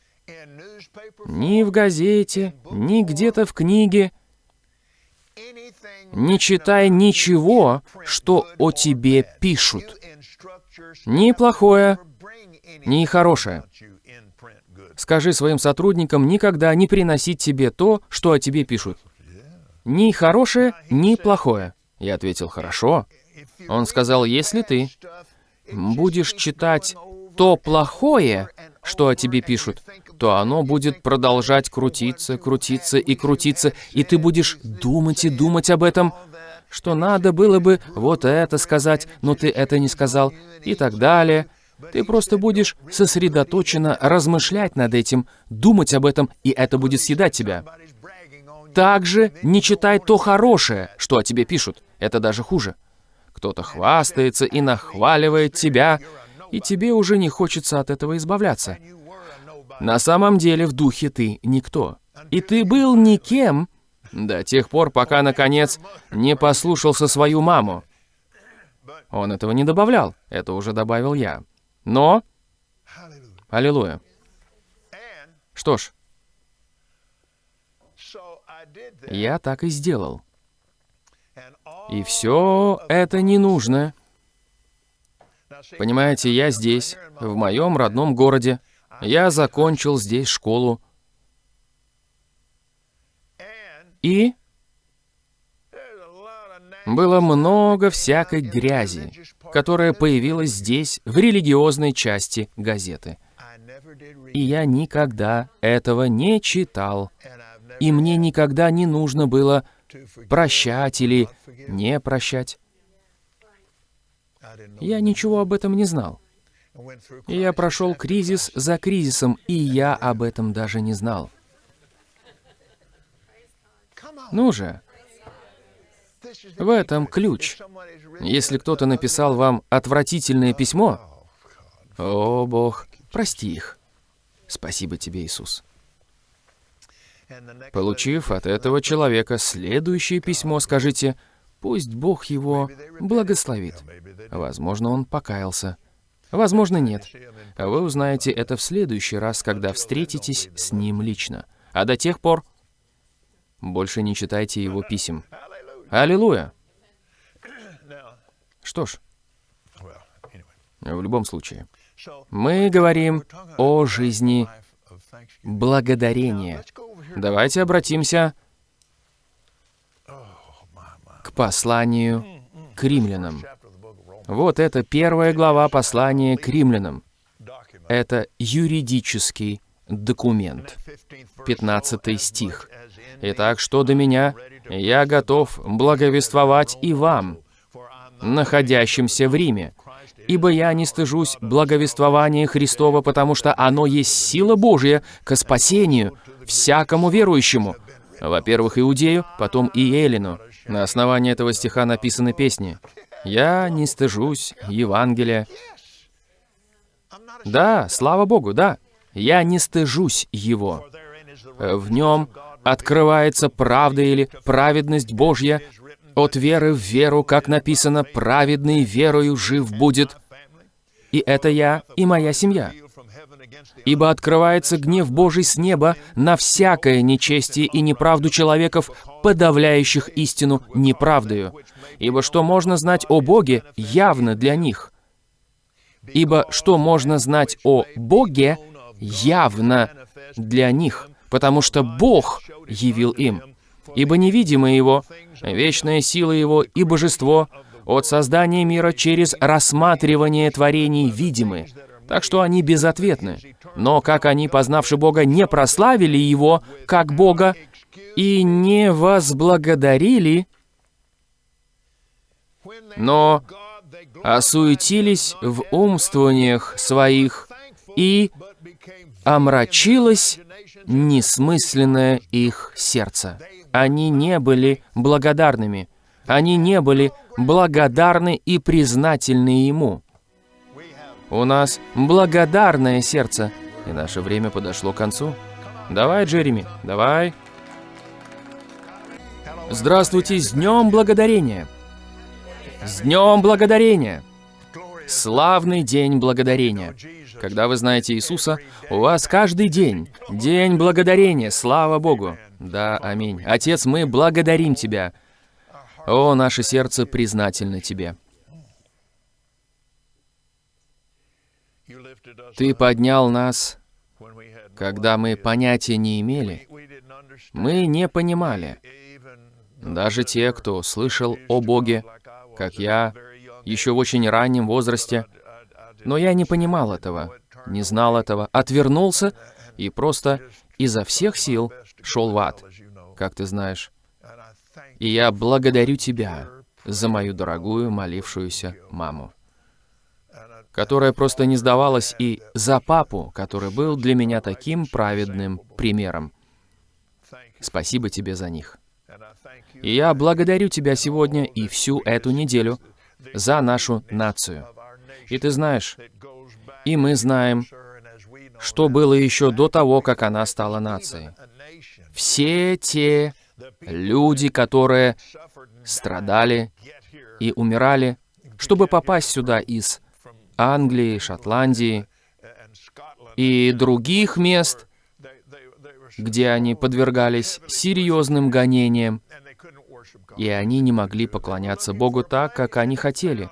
ни в газете, ни где-то в книге. Не читай ничего, что о тебе пишут. Ни плохое, ни хорошее. Скажи своим сотрудникам никогда не приносить тебе то, что о тебе пишут. Ни хорошее, ни плохое. Я ответил, хорошо. Он сказал, если ты будешь читать то плохое, что о тебе пишут, то оно будет продолжать крутиться, крутиться и крутиться, и ты будешь думать и думать об этом, что надо было бы вот это сказать, но ты это не сказал, и так далее. Ты просто будешь сосредоточенно размышлять над этим, думать об этом, и это будет съедать тебя. Также не читай то хорошее, что о тебе пишут. Это даже хуже. Кто-то хвастается и нахваливает тебя, и тебе уже не хочется от этого избавляться. На самом деле в духе ты никто. И ты был никем до тех пор, пока, наконец, не послушался свою маму. Он этого не добавлял, это уже добавил я. Но... Аллилуйя. Что ж, я так и сделал. И все это не нужно. Понимаете, я здесь, в моем родном городе. Я закончил здесь школу. И было много всякой грязи, которая появилась здесь, в религиозной части газеты. И я никогда этого не читал. И мне никогда не нужно было прощать или не прощать. Я ничего об этом не знал. Я прошел кризис за кризисом, и я об этом даже не знал. Ну же, в этом ключ. Если кто-то написал вам отвратительное письмо, о, Бог, прости их. Спасибо тебе, Иисус. Получив от этого человека следующее письмо, скажите, пусть Бог его благословит. Возможно, он покаялся. Возможно, нет. Вы узнаете это в следующий раз, когда встретитесь с ним лично. А до тех пор больше не читайте его писем. Аллилуйя! Что ж, в любом случае, мы говорим о жизни благодарения. Давайте обратимся посланию к римлянам. Вот это первая глава послания к римлянам. Это юридический документ. 15 стих. «Итак, что до меня, я готов благовествовать и вам, находящимся в Риме, ибо я не стыжусь благовествования Христова, потому что оно есть сила Божья к спасению всякому верующему, Во-первых, Иудею, потом и Эллину. На основании этого стиха написаны песни. «Я не стыжусь Евангелия». Да, слава Богу, да. Я не стыжусь его. В нем открывается правда или праведность Божья, от веры в веру, как написано, праведный верою жив будет. И это я и моя семья. Ибо открывается гнев Божий с неба на всякое нечестие и неправду человеков, подавляющих истину неправдою. Ибо что можно знать о Боге, явно для них. Ибо что можно знать о Боге, явно для них, потому что Бог явил им. Ибо невидимое Его, вечная сила Его и божество от создания мира через рассматривание творений видимы, так что они безответны. Но как они, познавши Бога, не прославили Его как Бога и не возблагодарили, но осуетились в умствованиях своих и омрачилось несмысленное их сердце. Они не были благодарными. Они не были благодарны и признательны Ему. У нас благодарное сердце, и наше время подошло к концу. Давай, Джереми, давай. Здравствуйте, с Днем Благодарения! С Днем Благодарения! Славный День Благодарения! Когда вы знаете Иисуса, у вас каждый день День Благодарения, слава Богу! Да, аминь. Отец, мы благодарим Тебя. О, наше сердце признательно Тебе. Ты поднял нас, когда мы понятия не имели. Мы не понимали. Даже те, кто слышал о Боге, как я, еще в очень раннем возрасте, но я не понимал этого, не знал этого, отвернулся и просто изо всех сил шел в ад, как ты знаешь. И я благодарю тебя за мою дорогую молившуюся маму, которая просто не сдавалась, и за папу, который был для меня таким праведным примером. Спасибо тебе за них. И я благодарю тебя сегодня и всю эту неделю за нашу нацию. И ты знаешь, и мы знаем, что было еще до того, как она стала нацией. Все те люди, которые страдали и умирали, чтобы попасть сюда из Англии, Шотландии и других мест, где они подвергались серьезным гонениям, и они не могли поклоняться Богу так, как они хотели.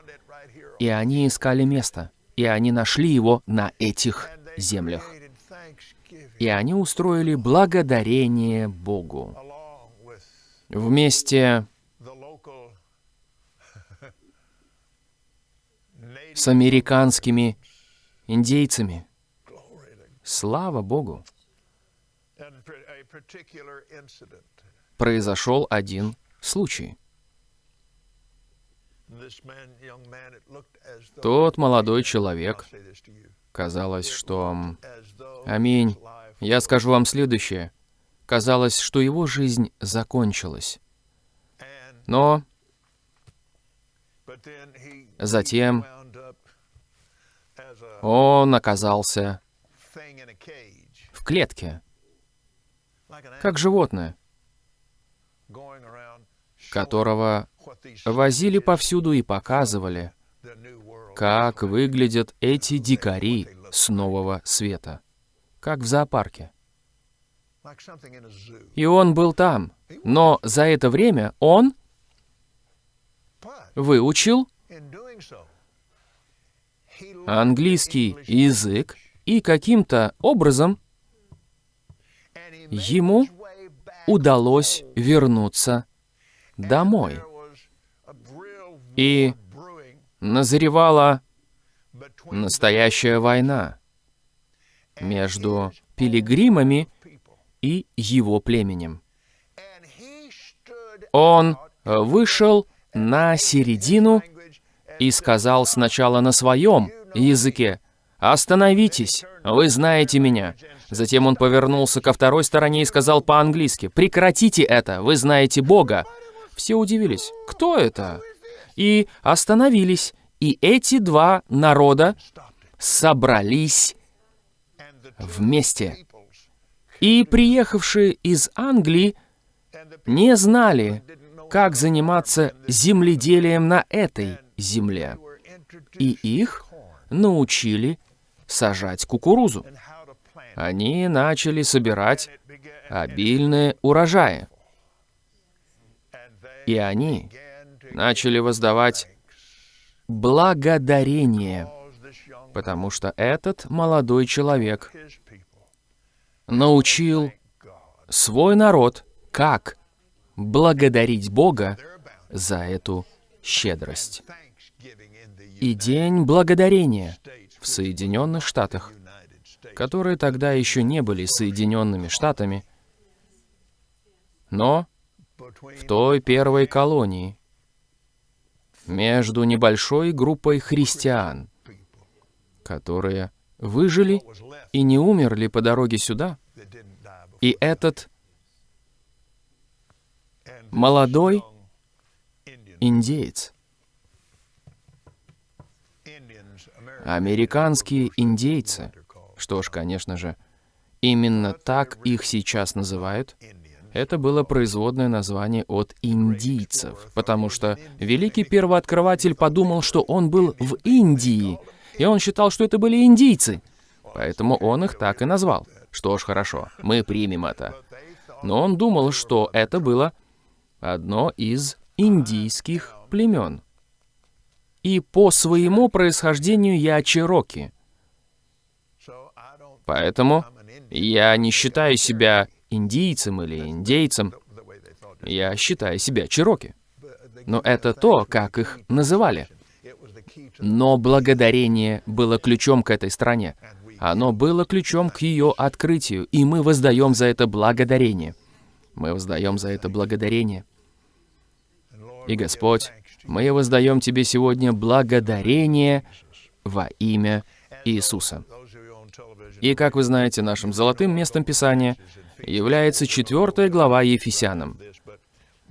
И они искали место, и они нашли его на этих землях и они устроили благодарение Богу. Вместе с американскими индейцами. Слава Богу! Произошел один случай. Тот молодой человек, казалось, что... Аминь. Я скажу вам следующее. Казалось, что его жизнь закончилась. Но затем он оказался в клетке, как животное, которого возили повсюду и показывали, как выглядят эти дикари с нового света как в зоопарке. И он был там, но за это время он выучил английский язык, и каким-то образом ему удалось вернуться домой. И назревала настоящая война между пилигримами и его племенем. Он вышел на середину и сказал сначала на своем языке, «Остановитесь! Вы знаете меня!» Затем он повернулся ко второй стороне и сказал по-английски, «Прекратите это! Вы знаете Бога!» Все удивились. «Кто это?» И остановились. И эти два народа собрались вместе. И приехавшие из Англии не знали, как заниматься земледелием на этой земле. И их научили сажать кукурузу. Они начали собирать обильные урожаи. И они начали воздавать благодарение, потому что этот молодой человек научил свой народ, как благодарить Бога за эту щедрость. И День Благодарения в Соединенных Штатах, которые тогда еще не были Соединенными Штатами, но в той первой колонии, между небольшой группой христиан, которые выжили и не умерли по дороге сюда. И этот молодой индеец, американские индейцы, что ж, конечно же, именно так их сейчас называют, это было производное название от индийцев, потому что великий первооткрыватель подумал, что он был в Индии, и он считал, что это были индийцы. Поэтому он их так и назвал. Что ж, хорошо, мы примем это. Но он думал, что это было одно из индийских племен. И по своему происхождению я чероки. Поэтому я не считаю себя индийцем или индейцем. Я считаю себя чероки. Но это то, как их называли. Но благодарение было ключом к этой стране. Оно было ключом к ее открытию, и мы воздаем за это благодарение. Мы воздаем за это благодарение. И, Господь, мы воздаем Тебе сегодня благодарение во имя Иисуса. И, как вы знаете, нашим золотым местом Писания является четвертая глава Ефесянам.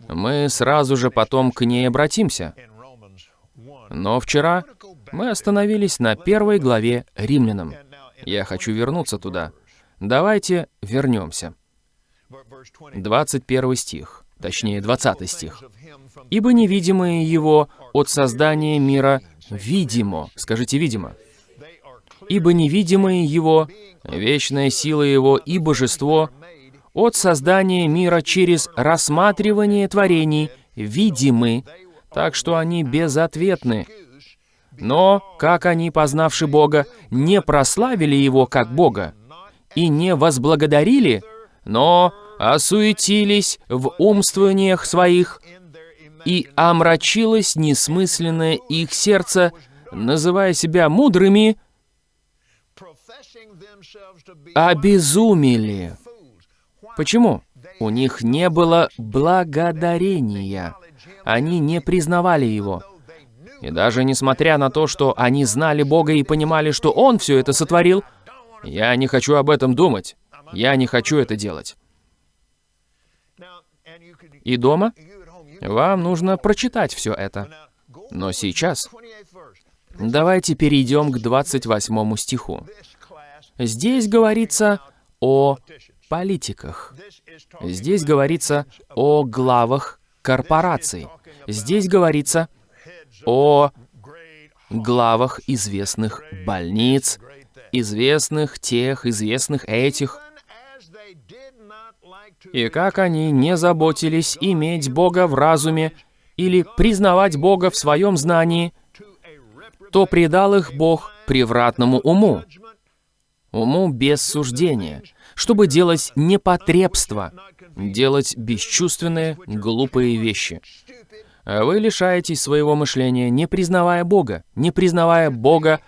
Мы сразу же потом к ней обратимся. Но вчера мы остановились на первой главе Римлянам. Я хочу вернуться туда. Давайте вернемся. 21 стих, точнее 20 стих. «Ибо невидимое его от создания мира видимо». Скажите «видимо». «Ибо невидимое его, вечная сила его и божество от создания мира через рассматривание творений видимы, так что они безответны, но, как они, познавши Бога, не прославили Его как Бога и не возблагодарили, но осуетились в умствованиях своих, и омрачилось несмысленное их сердце, называя себя мудрыми, обезумели. Почему? У них не было благодарения. Они не признавали Его. И даже несмотря на то, что они знали Бога и понимали, что Он все это сотворил, я не хочу об этом думать. Я не хочу это делать. И дома вам нужно прочитать все это. Но сейчас давайте перейдем к 28 стиху. Здесь говорится о политиках. Здесь говорится о главах корпораций. Здесь говорится о главах известных больниц, известных тех, известных этих. И как они не заботились иметь Бога в разуме или признавать Бога в своем знании, то предал их Бог превратному уму, уму без суждения, чтобы делать непотребство, делать бесчувственные, глупые вещи. А вы лишаетесь своего мышления, не признавая Бога, не признавая Бога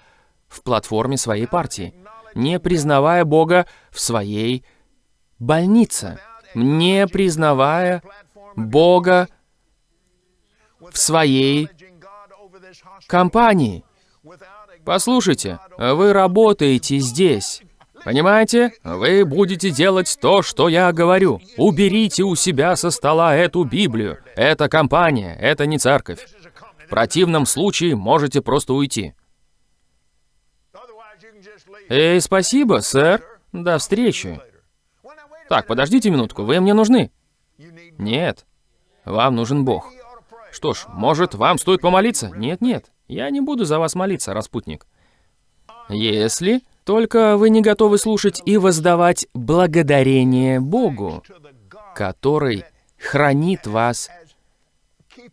в платформе своей партии, не признавая Бога в своей больнице, не признавая Бога в своей компании. Послушайте, вы работаете здесь. Понимаете? Вы будете делать то, что я говорю. Уберите у себя со стола эту Библию. Это компания, это не церковь. В противном случае можете просто уйти. Эй, спасибо, сэр. До встречи. Так, подождите минутку, вы мне нужны? Нет, вам нужен Бог. Что ж, может, вам стоит помолиться? Нет, нет, я не буду за вас молиться, распутник. Если только вы не готовы слушать и воздавать благодарение Богу, который хранит вас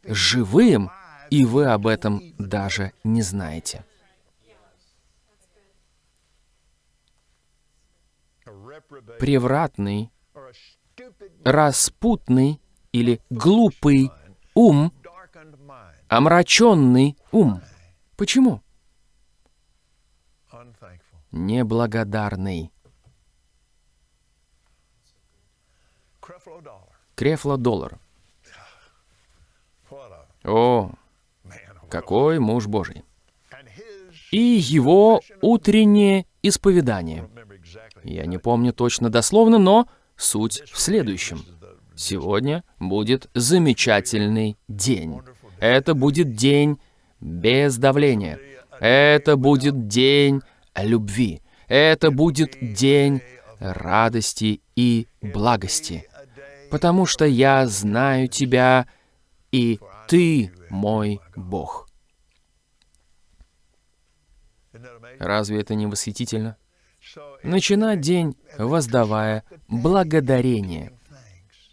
живым, и вы об этом даже не знаете. Превратный, распутный или глупый ум, омраченный ум. Почему? Неблагодарный. Крефло-доллар. О, какой муж Божий. И его утреннее исповедание. Я не помню точно дословно, но суть в следующем. Сегодня будет замечательный день. Это будет день без давления. Это будет день любви. Это будет день радости и благости. Потому что я знаю тебя, и ты мой Бог. Разве это не восхитительно? Начинать день, воздавая благодарение.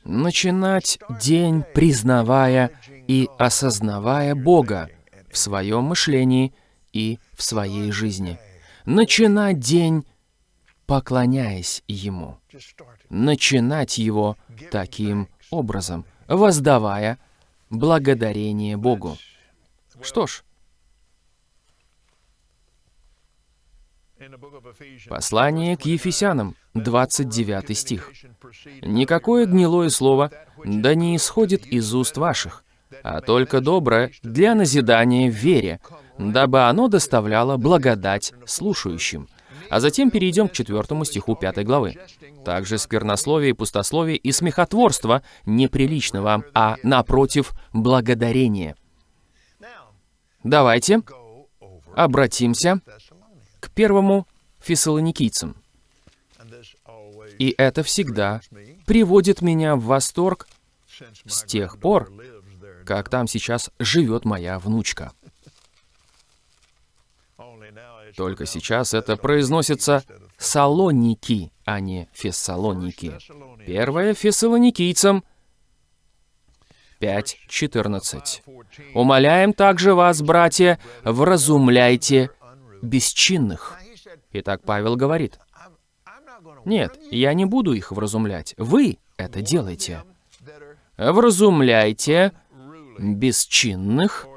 Начинать день, признавая и осознавая Бога в своем мышлении и в своей жизни. Начинать день, поклоняясь Ему. Начинать его таким образом, воздавая благодарение Богу. Что ж, Послание к Ефесянам, 29 стих. «Никакое гнилое слово да не исходит из уст ваших, а только доброе для назидания в вере, дабы оно доставляло благодать слушающим». А затем перейдем к четвертому стиху пятой главы. Также сквернословие, пустословие и смехотворство неприлично вам, а напротив, благодарение. Давайте обратимся к первому фессалоникийцам. И это всегда приводит меня в восторг с тех пор, как там сейчас живет моя внучка. Только сейчас это произносится Салоники, а не Фессалоники. Первое Фессалоникийцам 5.14. «Умоляем также вас, братья, вразумляйте бесчинных». Итак, Павел говорит, «Нет, я не буду их вразумлять. Вы это делаете. Вразумляйте бесчинных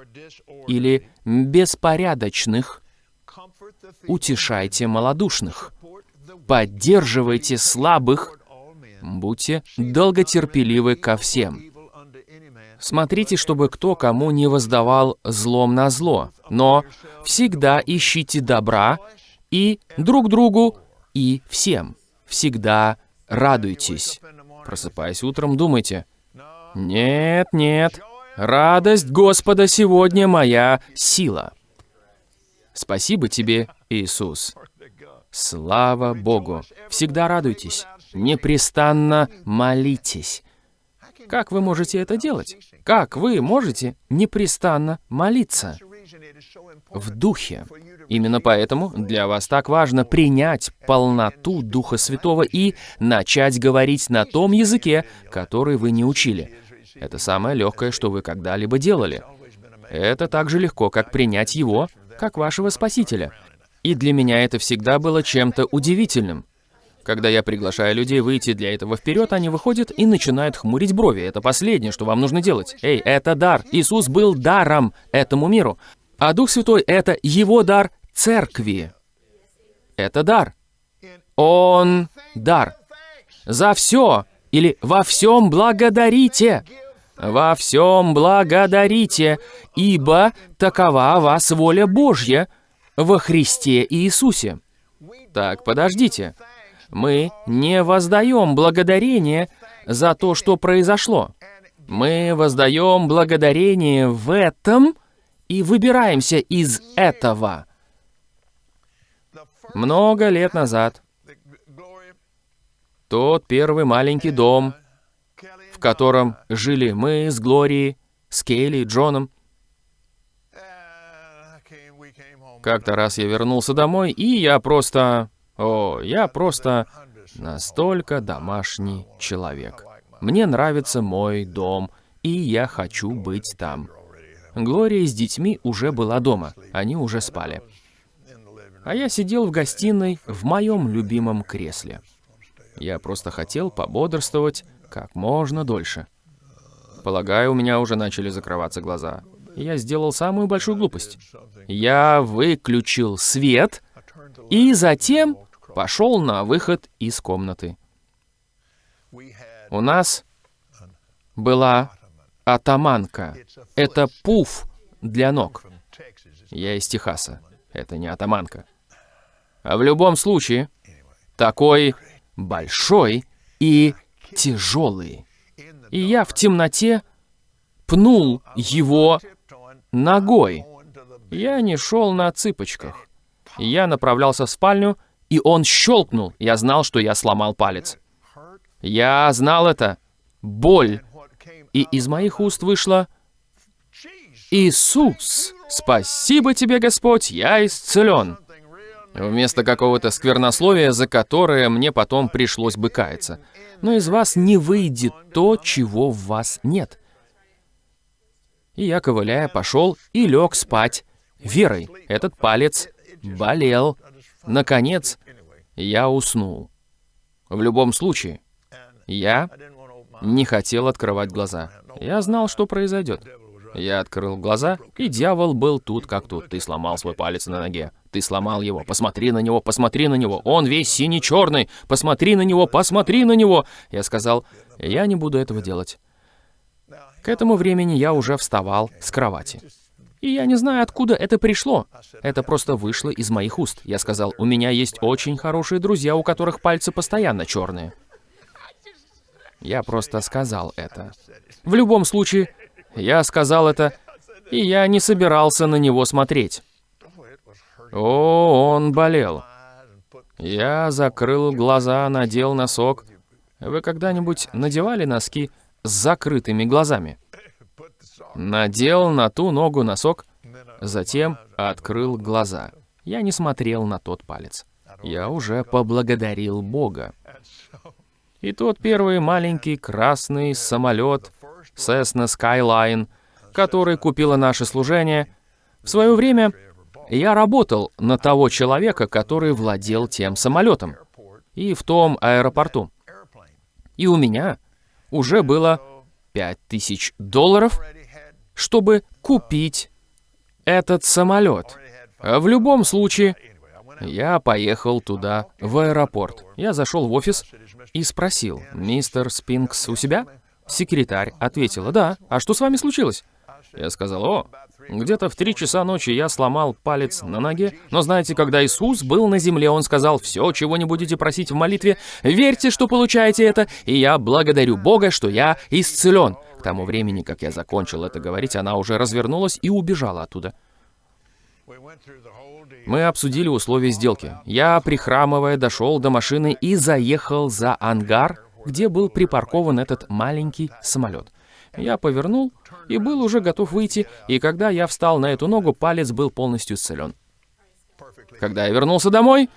или беспорядочных, утешайте малодушных, поддерживайте слабых, будьте долготерпеливы ко всем. Смотрите, чтобы кто кому не воздавал злом на зло, но всегда ищите добра и друг другу, и всем. Всегда радуйтесь. Просыпаясь утром, думайте, «Нет, нет, радость Господа сегодня моя сила». Спасибо тебе, Иисус. Слава Богу. Всегда радуйтесь. Непрестанно молитесь. Как вы можете это делать? Как вы можете непрестанно молиться? В духе. Именно поэтому для вас так важно принять полноту Духа Святого и начать говорить на том языке, который вы не учили. Это самое легкое, что вы когда-либо делали. Это так же легко, как принять Его, как вашего Спасителя. И для меня это всегда было чем-то удивительным. Когда я приглашаю людей выйти для этого вперед, они выходят и начинают хмурить брови. Это последнее, что вам нужно делать. Эй, это дар. Иисус был даром этому миру. А Дух Святой — это Его дар церкви. Это дар. Он дар. За все или во всем благодарите. Во всем благодарите, ибо такова вас воля Божья во Христе Иисусе. Так, подождите. Мы не воздаем благодарение за то, что произошло. Мы воздаем благодарение в этом и выбираемся из этого. Много лет назад тот первый маленький дом, в котором жили мы с Глорией, с Кейли и Джоном, Как-то раз я вернулся домой, и я просто... О, я просто настолько домашний человек. Мне нравится мой дом, и я хочу быть там. Глория с детьми уже была дома, они уже спали. А я сидел в гостиной в моем любимом кресле. Я просто хотел пободрствовать как можно дольше. Полагаю, у меня уже начали закрываться глаза я сделал самую большую глупость. Я выключил свет и затем пошел на выход из комнаты. У нас была атаманка. Это пуф для ног. Я из Техаса. Это не атаманка. А в любом случае, такой большой и тяжелый. И я в темноте пнул его ногой. Я не шел на цыпочках. Я направлялся в спальню, и он щелкнул. Я знал, что я сломал палец. Я знал это. Боль. И из моих уст вышло «Иисус, спасибо тебе, Господь, я исцелен». Вместо какого-то сквернословия, за которое мне потом пришлось бы каяться. Но из вас не выйдет то, чего в вас нет. И я, ковыляя, пошел и лег спать. Верой, этот палец болел. Наконец, я уснул. В любом случае, я не хотел открывать глаза. Я знал, что произойдет. Я открыл глаза, и дьявол был тут как тут. Ты сломал свой палец на ноге. Ты сломал его. Посмотри на него, посмотри на него. Он весь синий-черный. Посмотри на него, посмотри на него. Я сказал, я не буду этого делать. К этому времени я уже вставал с кровати. И я не знаю, откуда это пришло. Это просто вышло из моих уст. Я сказал, у меня есть очень хорошие друзья, у которых пальцы постоянно черные. Я просто сказал это. В любом случае, я сказал это, и я не собирался на него смотреть. О, он болел. Я закрыл глаза, надел носок. Вы когда-нибудь надевали носки с закрытыми глазами. Надел на ту ногу носок, затем открыл глаза. Я не смотрел на тот палец. Я уже поблагодарил Бога. И тот первый маленький красный самолет Cessna Skyline, который купило наше служение, в свое время я работал на того человека, который владел тем самолетом и в том аэропорту. И у меня уже было 5000 долларов, чтобы купить этот самолет. В любом случае, я поехал туда, в аэропорт. Я зашел в офис и спросил, «Мистер Спинкс у себя?» Секретарь ответила, «Да, а что с вами случилось?» Я сказал, «О, где-то в три часа ночи я сломал палец на ноге, но знаете, когда Иисус был на земле, Он сказал, «Все, чего не будете просить в молитве, верьте, что получаете это, и я благодарю Бога, что я исцелен». К тому времени, как я закончил это говорить, она уже развернулась и убежала оттуда. Мы обсудили условия сделки. Я, прихрамывая, дошел до машины и заехал за ангар, где был припаркован этот маленький самолет. Я повернул и был уже готов выйти, и когда я встал на эту ногу, палец был полностью исцелен. Когда я вернулся домой,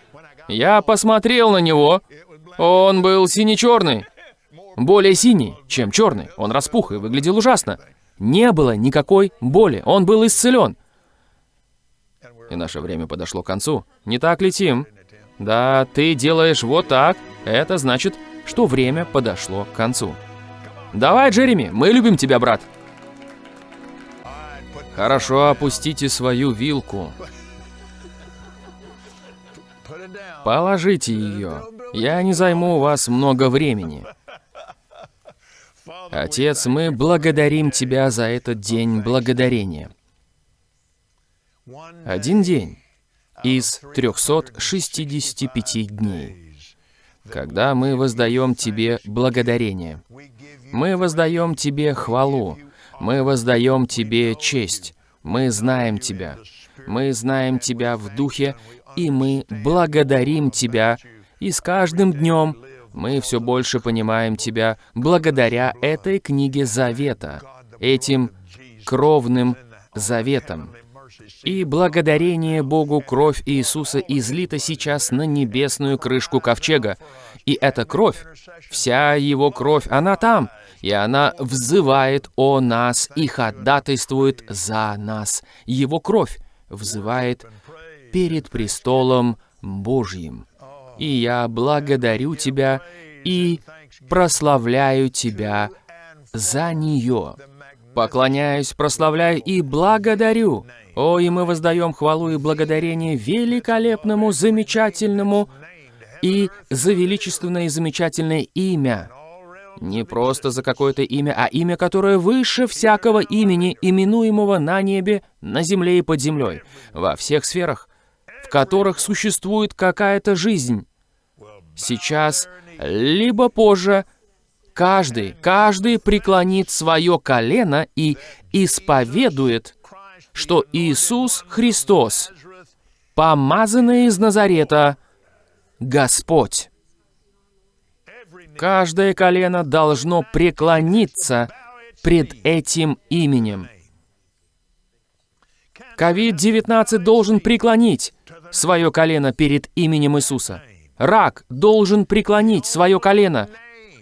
я посмотрел на него. Он был сине-черный. Более синий, чем черный. Он распух и выглядел ужасно. Не было никакой боли. Он был исцелен. И наше время подошло к концу. Не так ли, Тим? Да, ты делаешь вот так. Это значит, что время подошло к концу. Давай, Джереми, мы любим тебя, брат. Хорошо, опустите свою вилку. Положите ее. Я не займу у вас много времени. Отец, мы благодарим Тебя за этот день благодарения. Один день, из 365 дней, когда мы воздаем Тебе благодарение. Мы воздаем Тебе хвалу, мы воздаем Тебе честь, мы знаем Тебя, мы знаем Тебя в Духе, и мы благодарим Тебя, и с каждым днем мы все больше понимаем Тебя благодаря этой книге Завета, этим кровным заветам. И благодарение Богу кровь Иисуса излита сейчас на небесную крышку ковчега. И эта кровь, вся его кровь, она там, и она взывает о нас и ходатайствует за нас. Его кровь взывает перед престолом Божьим. И я благодарю Тебя и прославляю Тебя за нее. Поклоняюсь, прославляю и благодарю. О, и мы воздаем хвалу и благодарение великолепному, замечательному и за величественное и замечательное имя. Не просто за какое-то имя, а имя, которое выше всякого имени, именуемого на небе, на земле и под землей, во всех сферах, в которых существует какая-то жизнь. Сейчас, либо позже, каждый, каждый преклонит свое колено и исповедует, что Иисус Христос, помазанный из Назарета, Господь. Каждое колено должно преклониться пред этим именем. COVID-19 должен преклонить свое колено перед именем Иисуса. Рак должен преклонить свое колено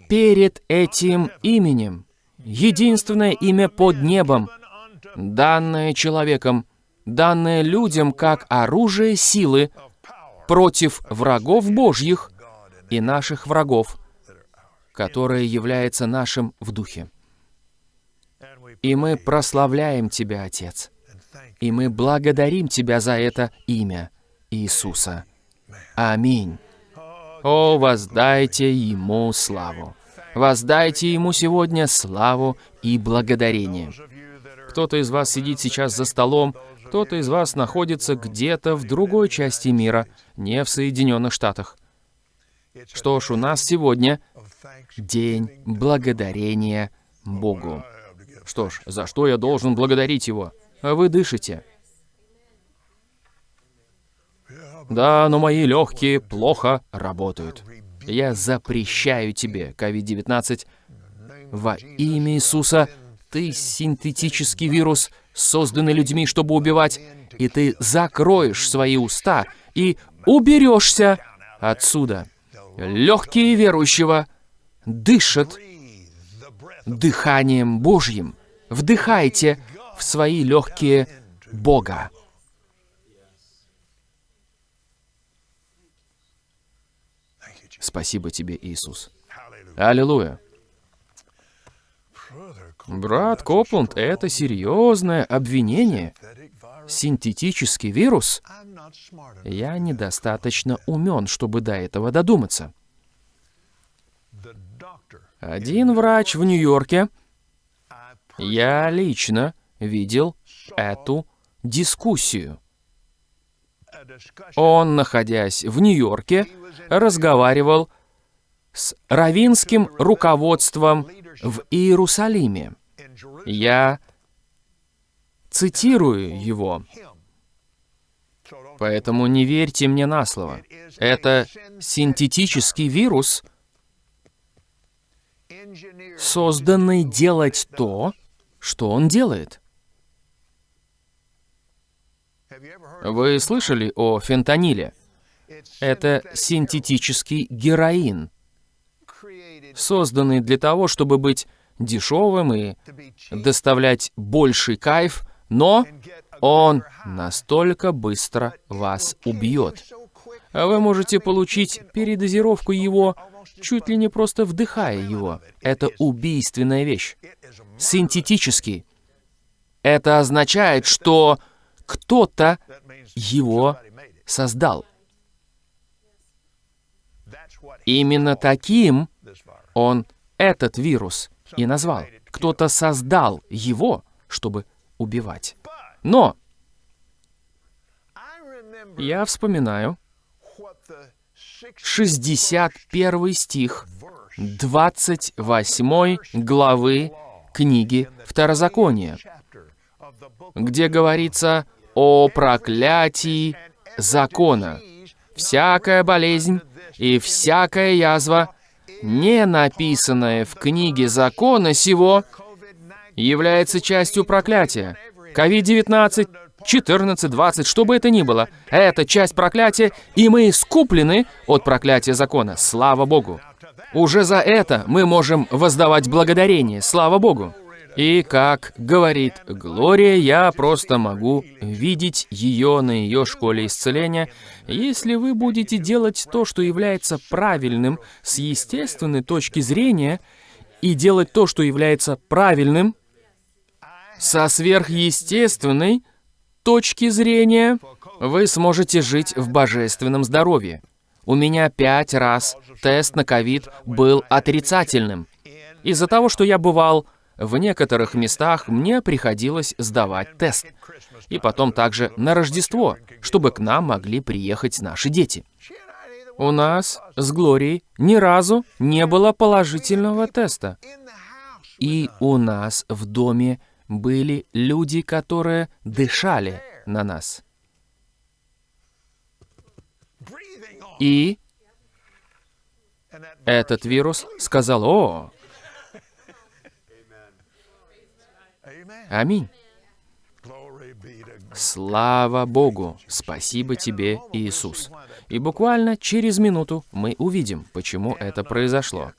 перед этим именем. Единственное имя под небом, данное человеком, данное людям как оружие силы против врагов Божьих и наших врагов, которое является нашим в духе. И мы прославляем Тебя, Отец. И мы благодарим Тебя за это имя Иисуса. Аминь. О, воздайте Ему славу. Воздайте Ему сегодня славу и благодарение. Кто-то из вас сидит сейчас за столом, кто-то из вас находится где-то в другой части мира, не в Соединенных Штатах. Что ж, у нас сегодня день благодарения Богу. Что ж, за что я должен благодарить Его? А вы дышите. Да, но мои легкие плохо работают. Я запрещаю тебе, COVID-19, во имя Иисуса, ты синтетический вирус, созданный людьми, чтобы убивать, и ты закроешь свои уста и уберешься отсюда. Легкие верующего дышат дыханием Божьим. Вдыхайте в свои легкие Бога. Спасибо тебе, Иисус. Аллилуйя. Брат Копланд, это серьезное обвинение. Синтетический вирус? Я недостаточно умен, чтобы до этого додуматься. Один врач в Нью-Йорке, я лично видел эту дискуссию. Он, находясь в Нью-Йорке, разговаривал с равинским руководством в Иерусалиме. Я цитирую его. Поэтому не верьте мне на слово. Это синтетический вирус, созданный делать то, что он делает. Вы слышали о фентаниле? Это синтетический героин, созданный для того, чтобы быть дешевым и доставлять больший кайф, но он настолько быстро вас убьет. Вы можете получить передозировку его, чуть ли не просто вдыхая его. Это убийственная вещь. Синтетический. Это означает, что кто-то его создал. Именно таким он этот вирус и назвал. Кто-то создал его, чтобы убивать. Но Я вспоминаю 61 стих 28 главы книги Второзакония, где говорится о проклятии закона. Всякая болезнь и всякая язва, не написанная в книге закона сего, является частью проклятия. COVID-19, 14, 20, что бы это ни было, это часть проклятия, и мы искуплены от проклятия закона. Слава Богу! Уже за это мы можем воздавать благодарение. Слава Богу! И, как говорит Глория, я просто могу видеть ее на ее школе исцеления. Если вы будете делать то, что является правильным с естественной точки зрения, и делать то, что является правильным со сверхъестественной точки зрения, вы сможете жить в божественном здоровье. У меня пять раз тест на ковид был отрицательным. Из-за того, что я бывал в некоторых местах мне приходилось сдавать тест. И потом также на Рождество, чтобы к нам могли приехать наши дети. У нас с Глорией ни разу не было положительного теста. И у нас в доме были люди, которые дышали на нас. И этот вирус сказал, о, Аминь. Слава Богу! Спасибо тебе, Иисус. И буквально через минуту мы увидим, почему это произошло.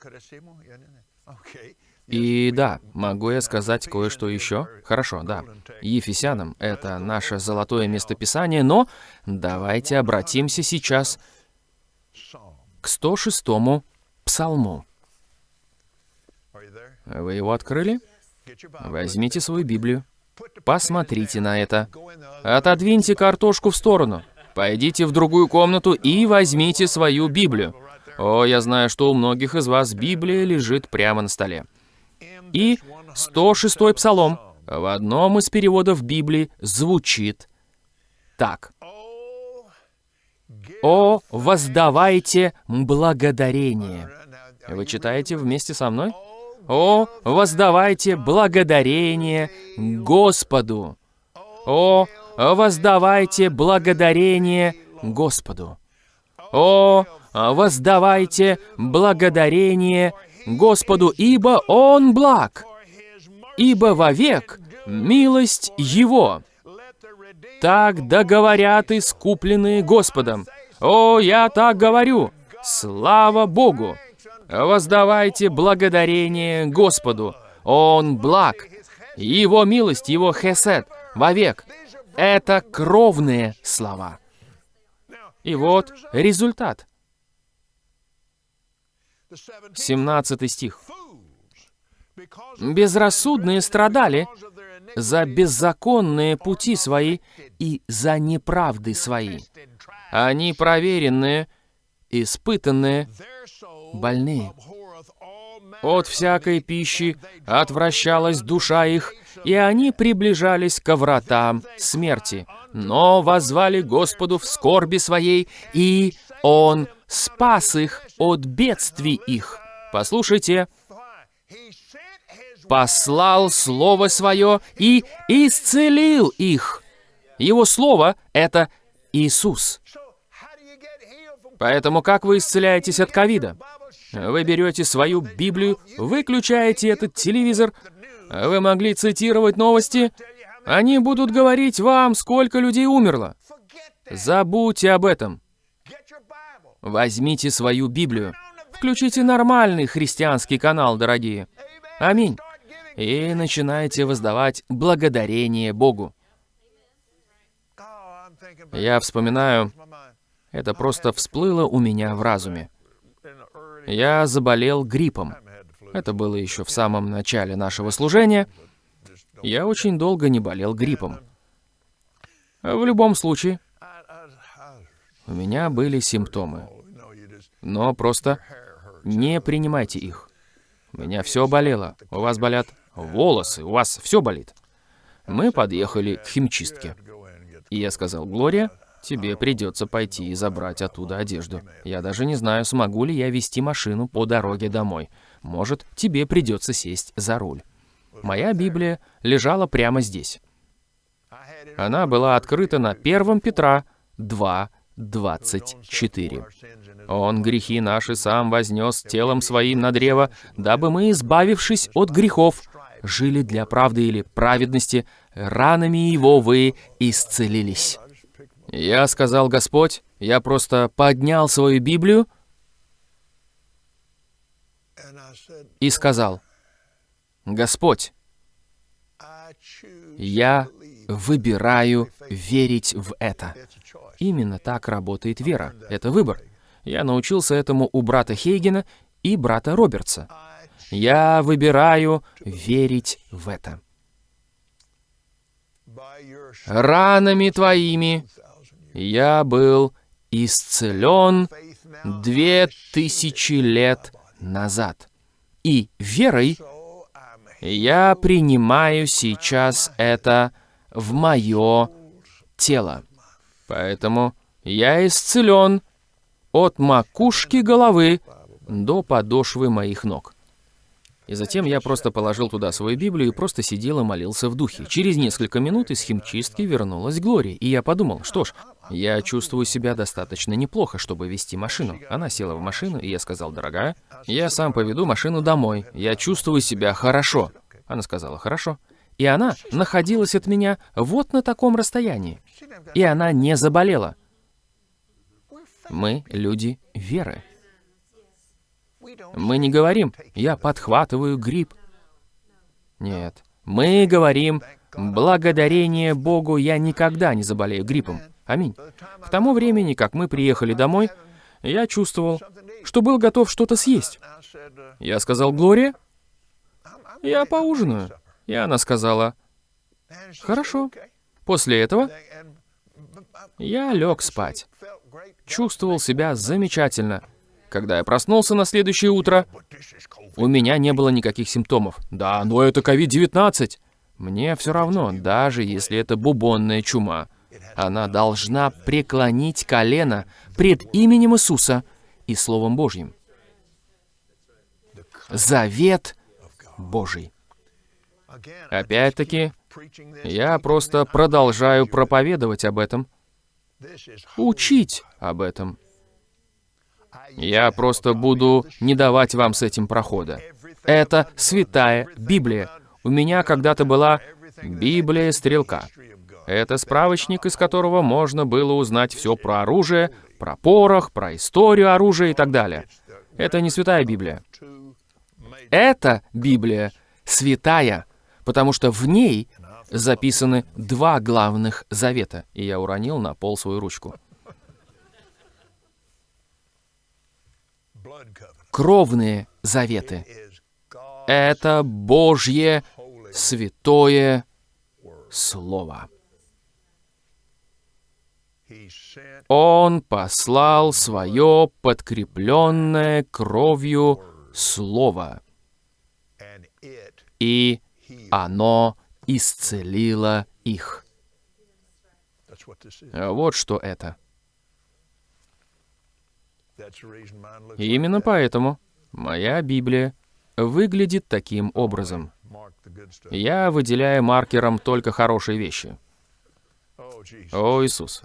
И да, могу я сказать кое-что еще? Хорошо, да. Ефесянам — это наше золотое местописание, но давайте обратимся сейчас к 106-му псалму. Вы его открыли? Возьмите свою Библию, посмотрите на это. Отодвиньте картошку в сторону. Пойдите в другую комнату и возьмите свою Библию. О, я знаю, что у многих из вас Библия лежит прямо на столе. И 106-й псалом в одном из переводов Библии звучит так. «О, воздавайте благодарение». Вы читаете вместе со мной? О, воздавайте благодарение Господу! О, воздавайте благодарение Господу! О, воздавайте благодарение Господу, ибо Он благ, ибо вовек милость Его. Так договорят искупленные Господом. О, я так говорю! Слава Богу! Воздавайте благодарение Господу. Он благ. Его милость, Его хесед вовек. Это кровные слова. И вот результат. 17 стих. «Безрассудные страдали за беззаконные пути свои и за неправды свои. Они проверенные, испытанные, больные. От всякой пищи отвращалась душа их, и они приближались ко вратам смерти, но возвали Господу в скорби своей, и Он спас их от бедствий их. Послушайте, послал Слово Свое и исцелил их. Его Слово — это Иисус. Поэтому как вы исцеляетесь от ковида? Вы берете свою Библию, выключаете этот телевизор, вы могли цитировать новости, они будут говорить вам, сколько людей умерло. Забудьте об этом. Возьмите свою Библию. Включите нормальный христианский канал, дорогие. Аминь. И начинайте воздавать благодарение Богу. Я вспоминаю, это просто всплыло у меня в разуме. Я заболел гриппом. Это было еще в самом начале нашего служения. Я очень долго не болел гриппом. В любом случае, у меня были симптомы. Но просто не принимайте их. У меня все болело. У вас болят волосы, у вас все болит. Мы подъехали к химчистке. И я сказал, Глория, тебе придется пойти и забрать оттуда одежду. Я даже не знаю, смогу ли я вести машину по дороге домой. Может, тебе придется сесть за руль. Моя Библия лежала прямо здесь. Она была открыта на 1 Петра 2, 24. «Он грехи наши сам вознес телом своим на древо, дабы мы, избавившись от грехов, жили для правды или праведности, ранами его вы исцелились». Я сказал, Господь, я просто поднял свою Библию и сказал, Господь, я выбираю верить в это. Именно так работает вера. Это выбор. Я научился этому у брата Хейгена и брата Робертса. Я выбираю верить в это. Ранами твоими я был исцелен две тысячи лет назад. И верой я принимаю сейчас это в мое тело. Поэтому я исцелен от макушки головы до подошвы моих ног. И затем я просто положил туда свою Библию и просто сидел и молился в духе. Через несколько минут из химчистки вернулась Глория, и я подумал, что ж, я чувствую себя достаточно неплохо, чтобы вести машину. Она села в машину, и я сказал, дорогая, я сам поведу машину домой, я чувствую себя хорошо. Она сказала, хорошо. И она находилась от меня вот на таком расстоянии. И она не заболела. Мы люди веры. Мы не говорим «я подхватываю грипп». Нет. Мы говорим «благодарение Богу я никогда не заболею гриппом». Аминь. К тому времени, как мы приехали домой, я чувствовал, что был готов что-то съесть. Я сказал «Глория, я поужинаю». И она сказала «Хорошо». После этого я лег спать. Чувствовал себя замечательно. Когда я проснулся на следующее утро, у меня не было никаких симптомов. Да, но это COVID-19. Мне все равно, даже если это бубонная чума. Она должна преклонить колено пред именем Иисуса и Словом Божьим. Завет Божий. Опять-таки, я просто продолжаю проповедовать об этом, учить об этом. Я просто буду не давать вам с этим прохода. Это святая Библия. У меня когда-то была Библия Стрелка. Это справочник, из которого можно было узнать все про оружие, про порох, про историю оружия и так далее. Это не святая Библия. Это Библия святая, потому что в ней записаны два главных завета. И я уронил на пол свою ручку. кровные заветы. Это Божье святое Слово. Он послал свое подкрепленное кровью Слово, и оно исцелило их. Вот что это. И именно поэтому моя Библия выглядит таким образом. Я выделяю маркером только хорошие вещи. О, Иисус.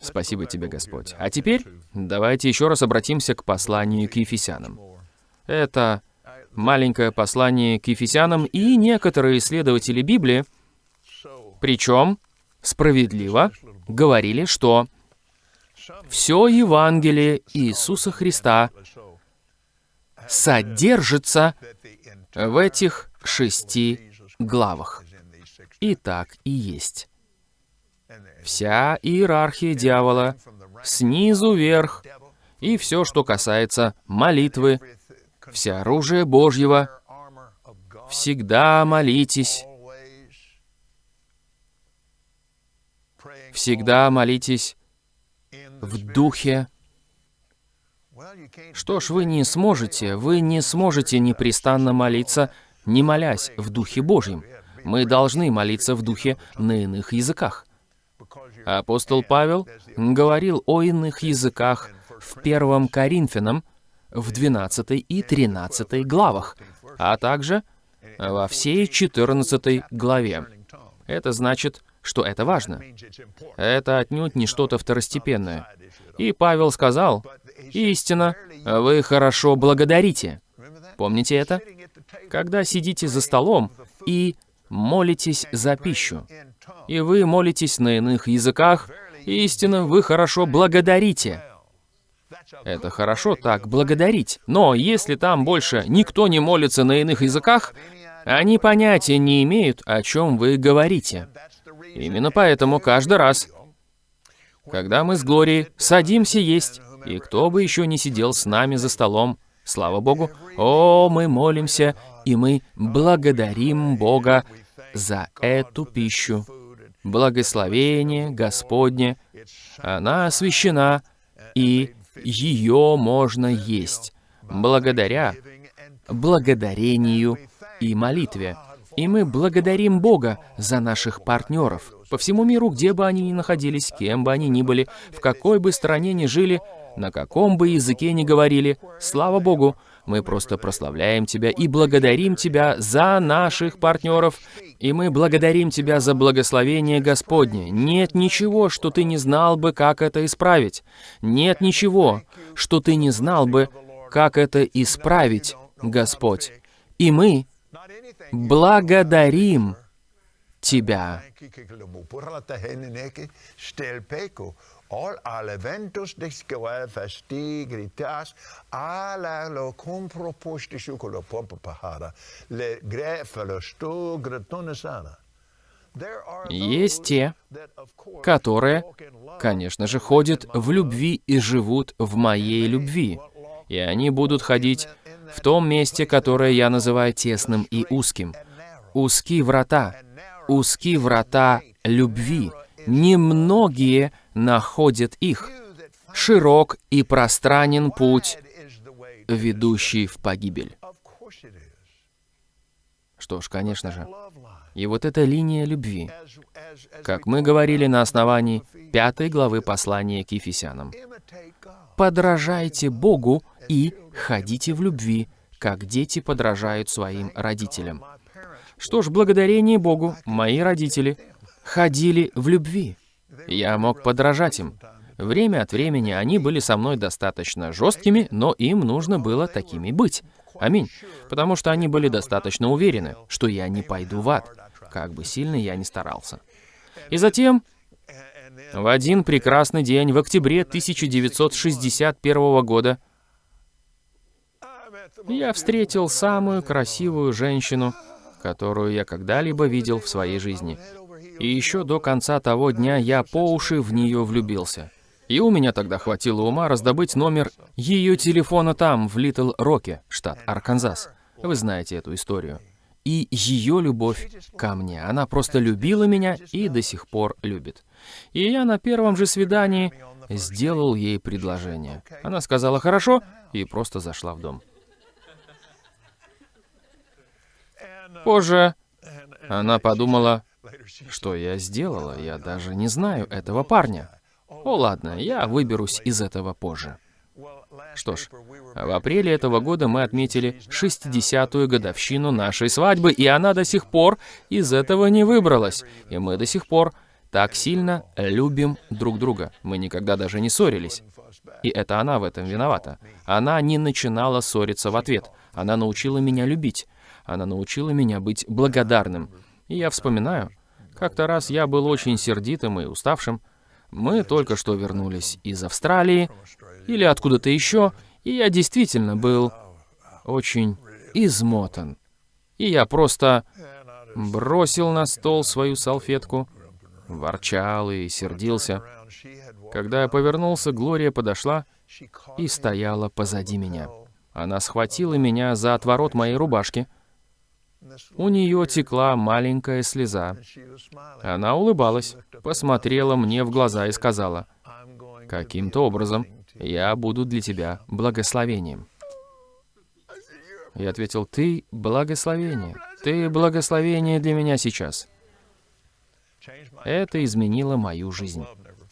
Спасибо тебе, Господь. А теперь давайте еще раз обратимся к посланию к Ефесянам. Это маленькое послание к Ефесянам и некоторые исследователи Библии, причем справедливо, говорили, что все Евангелие Иисуса Христа содержится в этих шести главах. И так и есть. Вся иерархия дьявола, снизу вверх, и все, что касается молитвы, все оружие Божьего, всегда молитесь, всегда молитесь в духе. Что ж, вы не сможете, вы не сможете непрестанно молиться, не молясь в Духе Божьем. Мы должны молиться в Духе на иных языках. Апостол Павел говорил о иных языках в 1 Коринфянам в 12 и 13 главах, а также во всей 14 главе. Это значит, что это важно. Это отнюдь не что-то второстепенное. И Павел сказал, «Истина, вы хорошо благодарите». Помните это? Когда сидите за столом и молитесь за пищу, и вы молитесь на иных языках, истинно вы хорошо благодарите. Это хорошо так благодарить. Но если там больше никто не молится на иных языках, они понятия не имеют, о чем вы говорите. Именно поэтому каждый раз, когда мы с Глорией садимся есть, и кто бы еще не сидел с нами за столом, слава Богу, о, мы молимся, и мы благодарим Бога за эту пищу. Благословение Господне, она освящена, и ее можно есть благодаря благодарению и молитве. И мы благодарим Бога за наших партнеров по всему миру, где бы они ни находились, кем бы они ни были, в какой бы стране ни жили, на каком бы языке ни говорили. Слава Богу, мы просто прославляем Тебя и благодарим Тебя за наших партнеров, и мы благодарим Тебя за благословение Господне. Нет ничего, что Ты не знал бы, как это исправить. Нет ничего, что Ты не знал бы, как это исправить, Господь. И мы благодарим Тебя. All elementos describe fasti gritas ala lo compro posti shukulo pompa pahara le grefalo sto гратонесана. Есть те, которые, конечно же, ходят в любви и живут в моей любви. И они будут ходить в том месте, которое я называю тесным и узким. Узкие врата, узкие врата любви. Немногие находят их. Широк и пространен путь, ведущий в погибель. Что ж, конечно же. И вот эта линия любви, как мы говорили на основании пятой главы послания к Ефесянам. «Подражайте Богу и ходите в любви, как дети подражают своим родителям». Что ж, благодарение Богу, мои родители ходили в любви. Я мог подражать им. Время от времени они были со мной достаточно жесткими, но им нужно было такими быть. Аминь. Потому что они были достаточно уверены, что я не пойду в ад, как бы сильно я ни старался. И затем, в один прекрасный день, в октябре 1961 года, я встретил самую красивую женщину, которую я когда-либо видел в своей жизни. И еще до конца того дня я по уши в нее влюбился. И у меня тогда хватило ума раздобыть номер ее телефона там, в Литл Роке, штат Арканзас. Вы знаете эту историю. И ее любовь ко мне. Она просто любила меня и до сих пор любит. И я на первом же свидании сделал ей предложение. Она сказала «хорошо» и просто зашла в дом. Позже она подумала, что я сделала, я даже не знаю этого парня. О, ладно, я выберусь из этого позже. Что ж, в апреле этого года мы отметили 60-ю годовщину нашей свадьбы, и она до сих пор из этого не выбралась. И мы до сих пор так сильно любим друг друга. Мы никогда даже не ссорились. И это она в этом виновата. Она не начинала ссориться в ответ. Она научила меня любить. Она научила меня быть благодарным. И я вспоминаю, как-то раз я был очень сердитым и уставшим. Мы только что вернулись из Австралии или откуда-то еще, и я действительно был очень измотан. И я просто бросил на стол свою салфетку, ворчал и сердился. Когда я повернулся, Глория подошла и стояла позади меня. Она схватила меня за отворот моей рубашки, у нее текла маленькая слеза. Она улыбалась, посмотрела мне в глаза и сказала, «Каким-то образом я буду для тебя благословением». Я ответил, «Ты благословение, ты благословение для меня сейчас». Это изменило мою жизнь.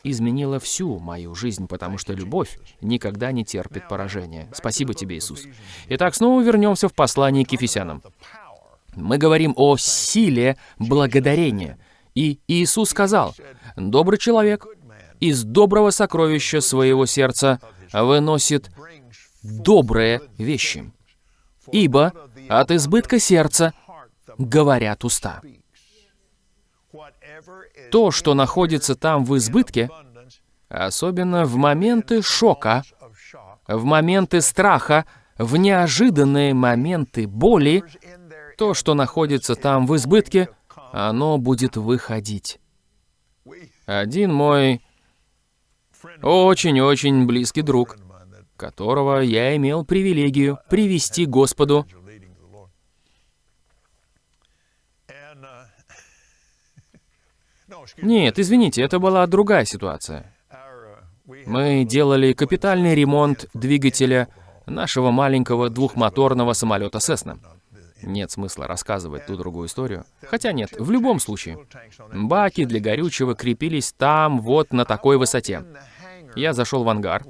Изменило всю мою жизнь, потому что любовь никогда не терпит поражения. Спасибо тебе, Иисус. Итак, снова вернемся в послание к Ефесянам. Мы говорим о силе благодарения. И Иисус сказал, «Добрый человек из доброго сокровища своего сердца выносит добрые вещи, ибо от избытка сердца говорят уста». То, что находится там в избытке, особенно в моменты шока, в моменты страха, в неожиданные моменты боли, то, что находится там в избытке, оно будет выходить. Один мой очень-очень близкий друг, которого я имел привилегию привести Господу, Нет, извините, это была другая ситуация. Мы делали капитальный ремонт двигателя нашего маленького двухмоторного самолета «Сесна». Нет смысла рассказывать ту другую историю. Хотя нет, в любом случае. Баки для горючего крепились там, вот на такой высоте. Я зашел в ангар.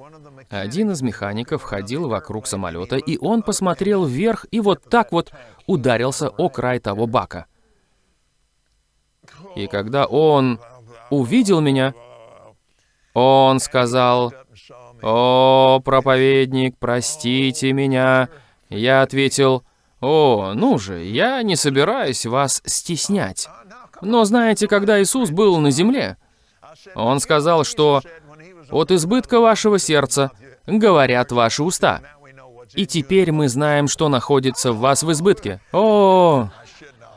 Один из механиков ходил вокруг самолета, и он посмотрел вверх и вот так вот ударился о край того бака. И когда он увидел меня, он сказал, «О, проповедник, простите меня». Я ответил, «О, ну же, я не собираюсь вас стеснять». Но знаете, когда Иисус был на земле, Он сказал, что «От избытка вашего сердца говорят ваши уста». И теперь мы знаем, что находится в вас в избытке. О,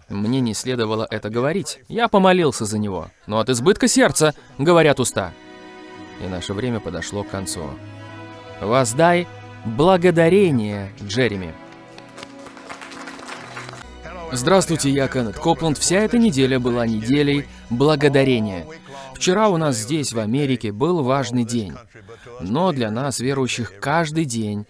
мне не следовало это говорить. Я помолился за него. Но от избытка сердца говорят уста. И наше время подошло к концу. Воздай благодарение, Джереми. Здравствуйте, я Кеннет Копланд. Вся эта неделя была неделей благодарения. Вчера у нас здесь, в Америке, был важный день. Но для нас, верующих, каждый день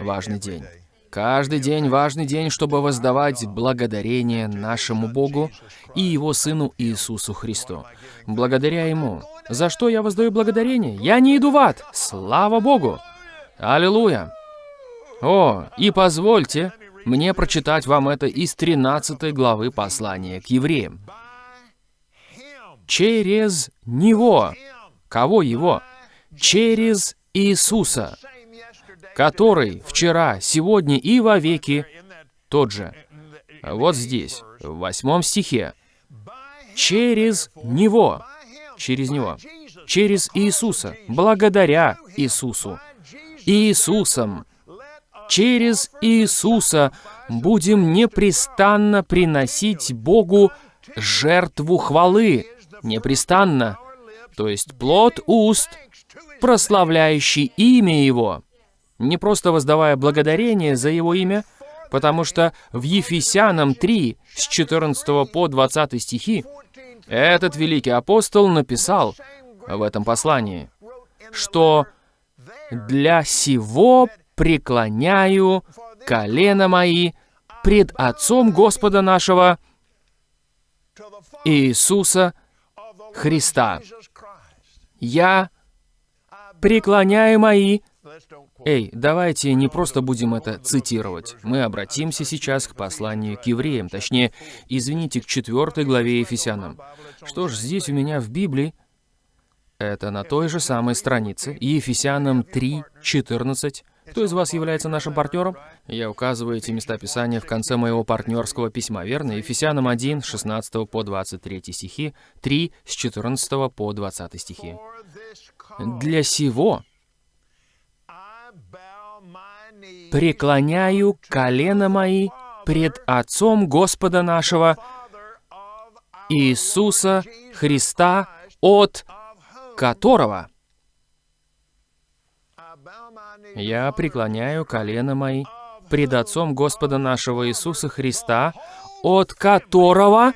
важный день. Каждый день важный день, чтобы воздавать благодарение нашему Богу и Его Сыну Иисусу Христу. Благодаря Ему. За что я воздаю благодарение? Я не иду в ад. Слава Богу! Аллилуйя! О, и позвольте мне прочитать вам это из 13 главы послания к евреям. Через Него. Кого Его? Через Иисуса который вчера, сегодня и вовеки тот же. Вот здесь, в восьмом стихе. Через Него, через Него, через Иисуса, благодаря Иисусу, Иисусом, через Иисуса будем непрестанно приносить Богу жертву хвалы, непрестанно, то есть плод уст, прославляющий имя Его. Не просто воздавая благодарение за его имя, потому что в Ефесянам 3, с 14 по 20 стихи, этот великий апостол написал в этом послании, что «для сего преклоняю колено мои пред Отцом Господа нашего Иисуса Христа. Я преклоняю мои Эй, давайте не просто будем это цитировать. Мы обратимся сейчас к посланию к евреям, точнее, извините, к четвертой главе Ефесянам. Что ж, здесь у меня в Библии, это на той же самой странице, Ефесянам 3, 14. Кто из вас является нашим партнером? Я указываю эти места Писания в конце моего партнерского письма, верно? Ефесянам 1, 16 по 23 стихи, 3, с 14 по 20 стихи. «Для сего преклоняю колено мои пред Отцом Господа нашего Иисуса Христа, от которого я преклоняю колено мои пред Отцом Господа нашего Иисуса Христа, от которого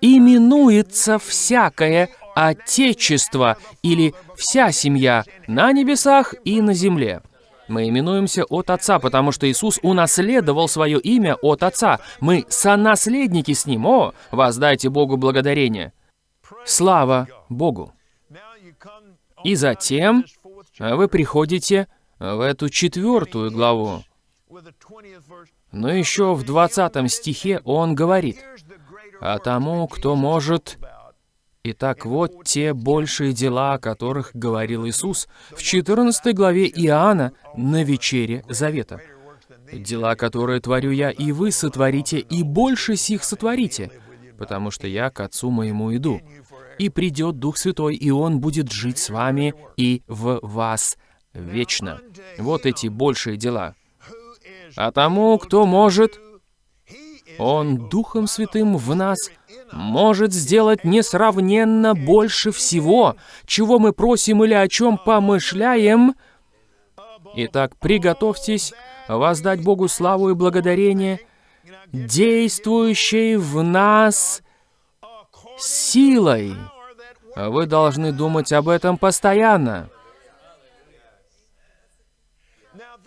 именуется всякое Отечество или вся семья на небесах и на земле. Мы именуемся от Отца, потому что Иисус унаследовал свое имя от Отца. Мы сонаследники с Ним. О, воздайте Богу благодарение. Слава Богу! И затем вы приходите в эту четвертую главу. Но еще в 20 стихе он говорит, «А тому, кто может...» Итак, вот те большие дела, о которых говорил Иисус в 14 главе Иоанна на вечере Завета. «Дела, которые творю я, и вы сотворите, и больше сих сотворите, потому что я к Отцу моему иду. И придет Дух Святой, и Он будет жить с вами и в вас вечно». Вот эти большие дела. А тому, кто может, Он Духом Святым в нас может сделать несравненно больше всего, чего мы просим или о чем помышляем. Итак, приготовьтесь воздать Богу славу и благодарение, действующей в нас силой. Вы должны думать об этом постоянно.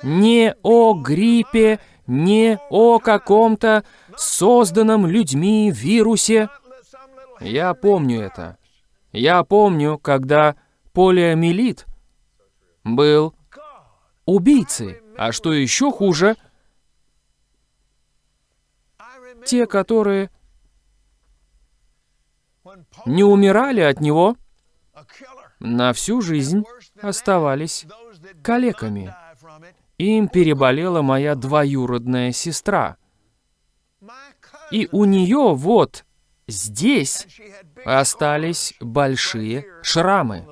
Не о гриппе, не о каком-то созданном людьми вирусе. Я помню это. Я помню, когда полиомиелит был убийцей. А что еще хуже, те, которые не умирали от него, на всю жизнь оставались калеками. Им переболела моя двоюродная сестра. И у нее вот здесь остались большие шрамы.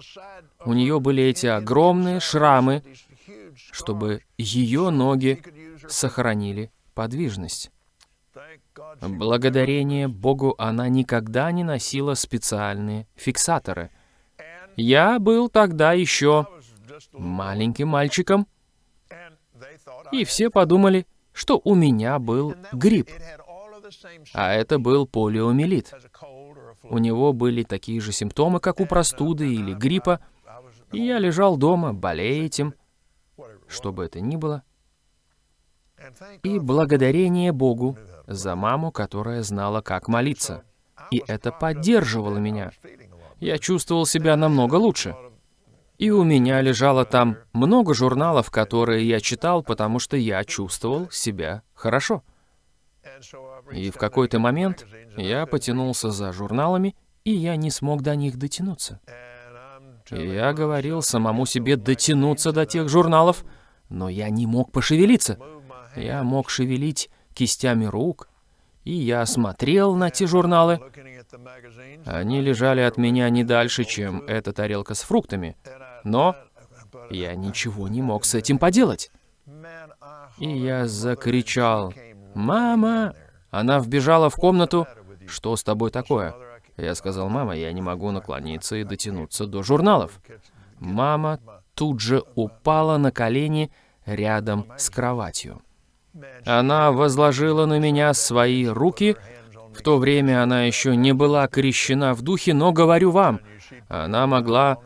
У нее были эти огромные шрамы, чтобы ее ноги сохранили подвижность. Благодарение Богу она никогда не носила специальные фиксаторы. Я был тогда еще маленьким мальчиком, и все подумали, что у меня был грипп. А это был полиомиелит. У него были такие же симптомы, как у простуды или гриппа, и я лежал дома, болея этим, что бы это ни было. И благодарение Богу за маму, которая знала, как молиться. И это поддерживало меня. Я чувствовал себя намного лучше. И у меня лежало там много журналов, которые я читал, потому что я чувствовал себя хорошо. И в какой-то момент я потянулся за журналами, и я не смог до них дотянуться. И я говорил самому себе дотянуться до тех журналов, но я не мог пошевелиться. Я мог шевелить кистями рук, и я смотрел на те журналы. Они лежали от меня не дальше, чем эта тарелка с фруктами. Но я ничего не мог с этим поделать. И я закричал, «Мама!» Она вбежала в комнату. «Что с тобой такое?» Я сказал, «Мама, я не могу наклониться и дотянуться до журналов». Мама тут же упала на колени рядом с кроватью. Она возложила на меня свои руки. В то время она еще не была крещена в духе, но говорю вам, она могла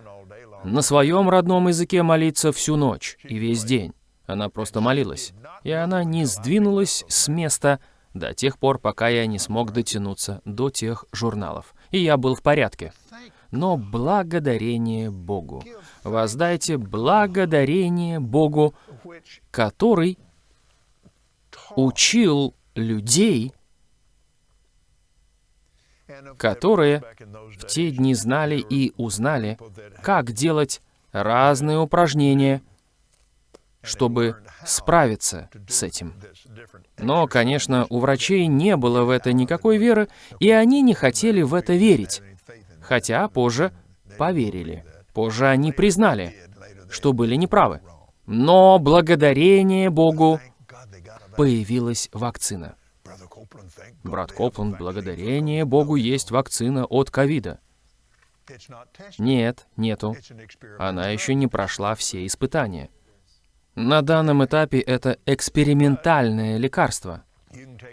на своем родном языке молиться всю ночь и весь день. Она просто молилась. И она не сдвинулась с места до тех пор, пока я не смог дотянуться до тех журналов. И я был в порядке. Но благодарение Богу. Воздайте благодарение Богу, который учил людей которые в те дни знали и узнали, как делать разные упражнения, чтобы справиться с этим. Но, конечно, у врачей не было в это никакой веры, и они не хотели в это верить. Хотя позже поверили. Позже они признали, что были неправы. Но благодарение Богу появилась вакцина. Брат Копланд, благодарение Богу есть вакцина от ковида. Нет, нету. Она еще не прошла все испытания. На данном этапе это экспериментальное лекарство.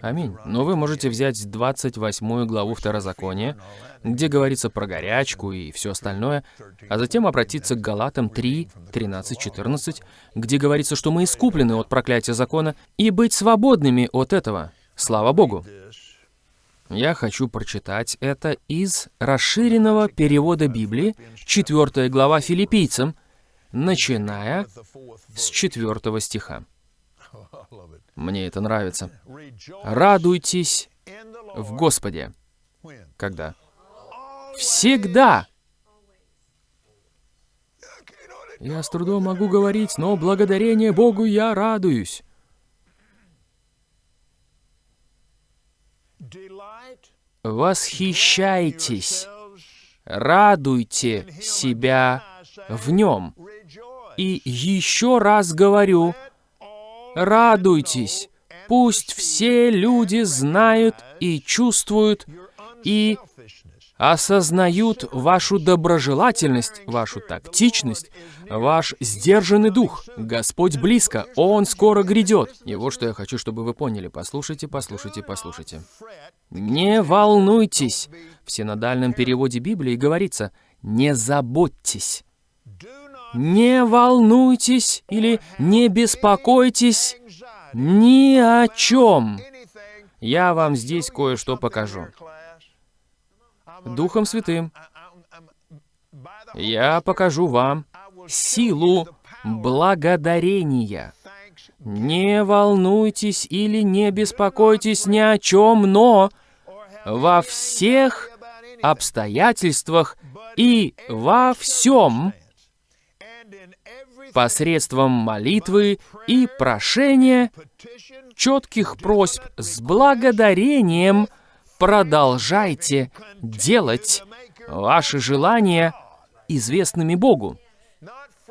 Аминь. Но вы можете взять 28 главу Второзакония, где говорится про горячку и все остальное, а затем обратиться к Галатам 3, 13, 14, где говорится, что мы искуплены от проклятия закона и быть свободными от этого. Слава Богу! Я хочу прочитать это из расширенного перевода Библии, 4 глава филиппийцам, начиная с 4 стиха. Мне это нравится. «Радуйтесь в Господе». Когда? Всегда. Я с трудом могу говорить, но благодарение Богу я радуюсь. Восхищайтесь, радуйте себя в нем. И еще раз говорю, радуйтесь. Пусть все люди знают и чувствуют и осознают вашу доброжелательность, вашу тактичность, ваш сдержанный дух. Господь близко, Он скоро грядет. И вот что я хочу, чтобы вы поняли. Послушайте, послушайте, послушайте. Не волнуйтесь. В синодальном переводе Библии говорится «не заботьтесь». Не волнуйтесь или не беспокойтесь ни о чем. Я вам здесь кое-что покажу. Духом Святым. Я покажу вам силу благодарения. Не волнуйтесь или не беспокойтесь ни о чем, но во всех обстоятельствах и во всем посредством молитвы и прошения, четких просьб с благодарением – продолжайте делать ваши желания известными Богу.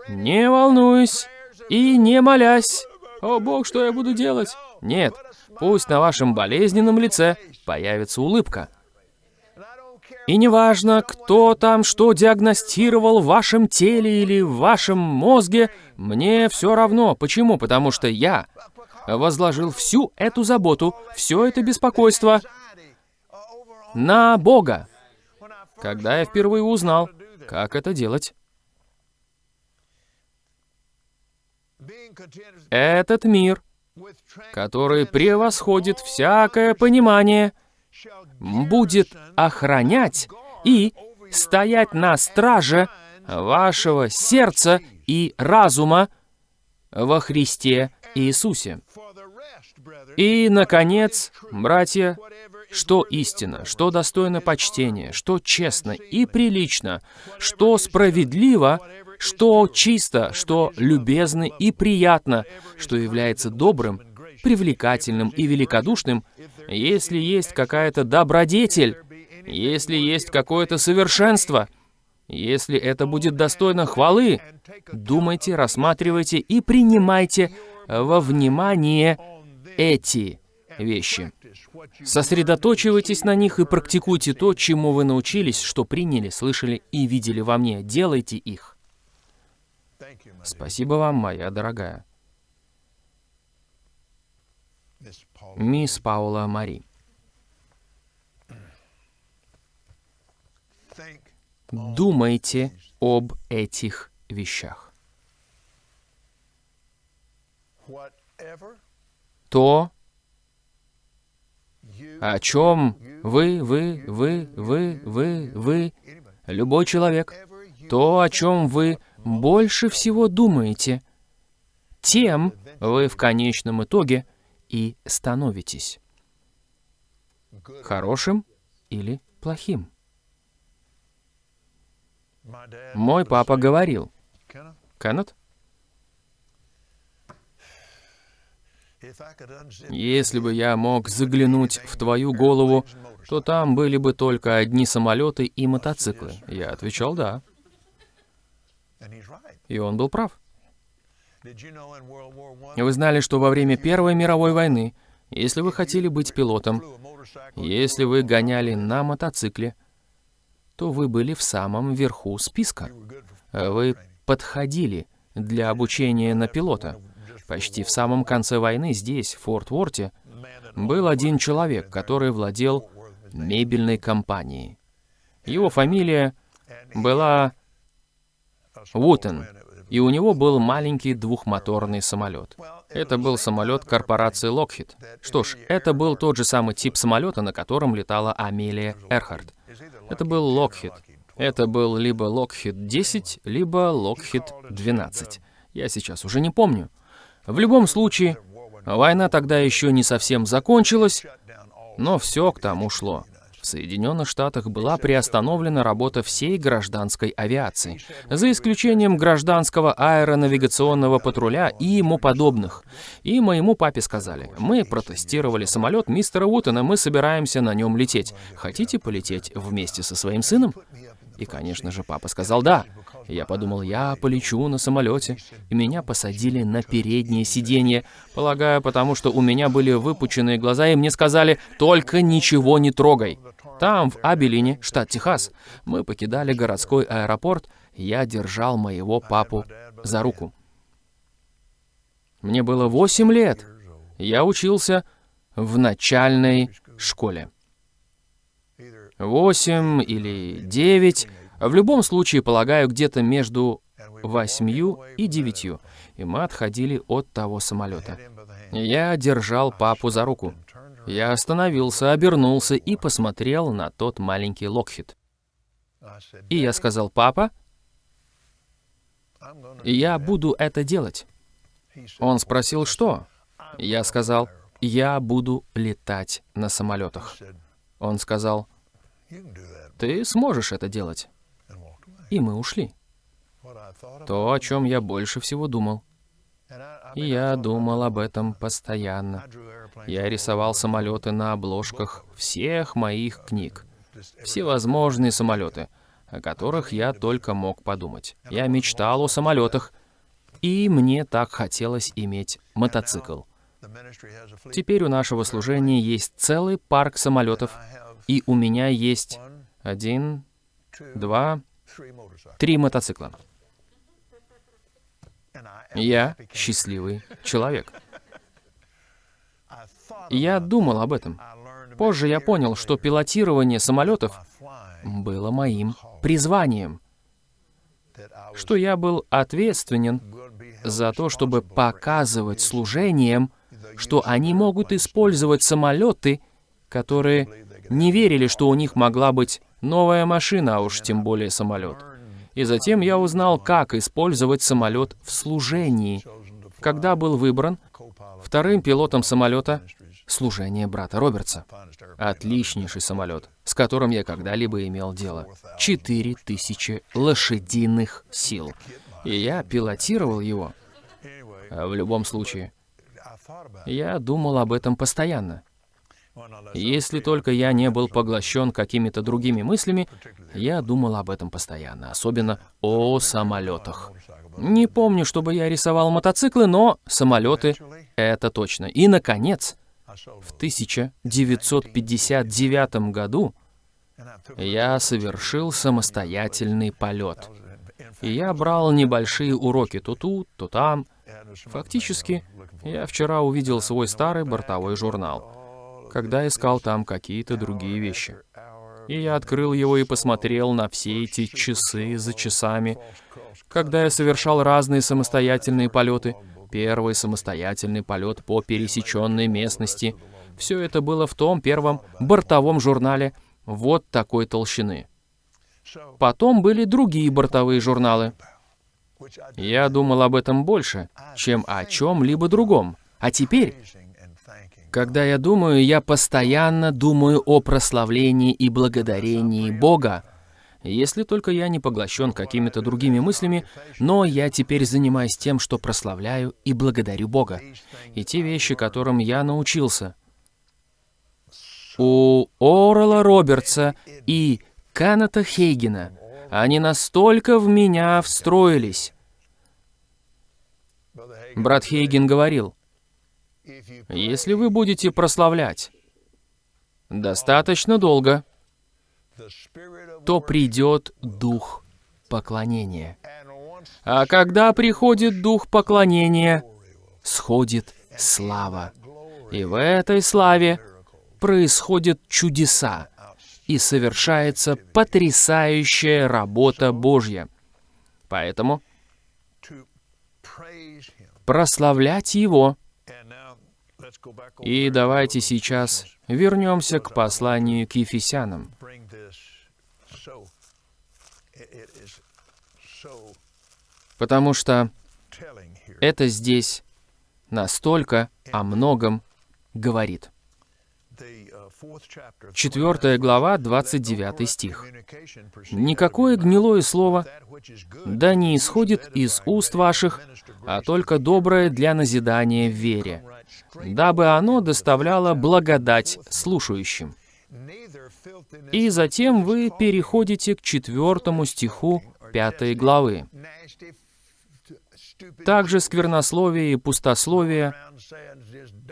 Не волнуйся и не молясь. «О, Бог, что я буду делать?» Нет, пусть на вашем болезненном лице появится улыбка. И неважно, кто там что диагностировал в вашем теле или в вашем мозге, мне все равно. Почему? Потому что я возложил всю эту заботу, все это беспокойство на Бога. Когда я впервые узнал, как это делать, этот мир, который превосходит всякое понимание, будет охранять и стоять на страже вашего сердца и разума во Христе Иисусе. И, наконец, братья, что истина, что достойно почтения, что честно и прилично, что справедливо, что чисто, что любезно и приятно, что является добрым, привлекательным и великодушным, если есть какая-то добродетель, если есть какое-то совершенство, если это будет достойно хвалы, думайте, рассматривайте и принимайте во внимание эти вещи. Сосредоточивайтесь на них и практикуйте то, чему вы научились, что приняли, слышали и видели во мне. Делайте их. Спасибо вам, моя дорогая. Мисс Паула Мари. Думайте об этих вещах. То, о чем вы, вы, вы, вы, вы, вы, любой человек, то, о чем вы больше всего думаете, тем вы в конечном итоге и становитесь. Хорошим или плохим. Мой папа говорил, Кеннет, Если бы я мог заглянуть в твою голову, то там были бы только одни самолеты и мотоциклы. Я отвечал «да». И он был прав. Вы знали, что во время Первой мировой войны, если вы хотели быть пилотом, если вы гоняли на мотоцикле, то вы были в самом верху списка. Вы подходили для обучения на пилота. Почти в самом конце войны здесь, в Форт-Ворте, был один человек, который владел мебельной компанией. Его фамилия была Вутен, и у него был маленький двухмоторный самолет. Это был самолет корпорации Lockheed. Что ж, это был тот же самый тип самолета, на котором летала Амелия Эрхард. Это был Lockheed. Это был либо Lockheed 10, либо Lockheed 12. Я сейчас уже не помню. В любом случае, война тогда еще не совсем закончилась, но все к тому шло. В Соединенных Штатах была приостановлена работа всей гражданской авиации, за исключением гражданского аэронавигационного патруля и ему подобных. И моему папе сказали, мы протестировали самолет мистера Уитона, мы собираемся на нем лететь. Хотите полететь вместе со своим сыном? И, конечно же, папа сказал «да». Я подумал, я полечу на самолете, и меня посадили на переднее сиденье, полагаю, потому что у меня были выпученные глаза, и мне сказали «только ничего не трогай». Там, в Абелине, штат Техас, мы покидали городской аэропорт, я держал моего папу за руку. Мне было 8 лет. Я учился в начальной школе. 8 или 9, в любом случае, полагаю, где-то между 8 и 9, и мы отходили от того самолета. Я держал папу за руку. Я остановился, обернулся и посмотрел на тот маленький Локхит. И я сказал, «Папа, я буду это делать». Он спросил, что? Я сказал, «Я буду летать на самолетах». Он сказал, «Ты сможешь это делать». И мы ушли. То, о чем я больше всего думал. И я думал об этом постоянно. Я рисовал самолеты на обложках всех моих книг. Всевозможные самолеты, о которых я только мог подумать. Я мечтал о самолетах, и мне так хотелось иметь мотоцикл. Теперь у нашего служения есть целый парк самолетов, и у меня есть один, два, три мотоцикла. Я счастливый человек. Я думал об этом. Позже я понял, что пилотирование самолетов было моим призванием, что я был ответственен за то, чтобы показывать служением, что они могут использовать самолеты, которые не верили, что у них могла быть новая машина, а уж тем более самолет. И затем я узнал, как использовать самолет в служении. Когда был выбран вторым пилотом самолета служение брата Робертса. Отличнейший самолет, с которым я когда-либо имел дело. Четыре тысячи лошадиных сил. И я пилотировал его. В любом случае, я думал об этом постоянно. Если только я не был поглощен какими-то другими мыслями, я думал об этом постоянно, особенно о самолетах. Не помню, чтобы я рисовал мотоциклы, но самолеты — это точно. И, наконец, в 1959 году я совершил самостоятельный полет. И я брал небольшие уроки то тут, то там. Фактически, я вчера увидел свой старый бортовой журнал когда искал там какие-то другие вещи. И я открыл его и посмотрел на все эти часы за часами, когда я совершал разные самостоятельные полеты. Первый самостоятельный полет по пересеченной местности. Все это было в том первом бортовом журнале вот такой толщины. Потом были другие бортовые журналы. Я думал об этом больше, чем о чем-либо другом. А теперь когда я думаю, я постоянно думаю о прославлении и благодарении Бога, если только я не поглощен какими-то другими мыслями, но я теперь занимаюсь тем, что прославляю и благодарю Бога. И те вещи, которым я научился. У Орла Робертса и Каната Хейгена они настолько в меня встроились. Брат Хейген говорил, если вы будете прославлять достаточно долго, то придет дух поклонения. А когда приходит дух поклонения, сходит слава. И в этой славе происходят чудеса, и совершается потрясающая работа Божья. Поэтому прославлять Его — И давайте сейчас вернемся к посланию к Ефесянам. Потому что это здесь настолько о многом говорит. Четвертая глава, 29 стих. «Никакое гнилое слово да не исходит из уст ваших, а только доброе для назидания в вере, дабы оно доставляло благодать слушающим». И затем вы переходите к четвертому стиху пятой главы. Также сквернословие и пустословие,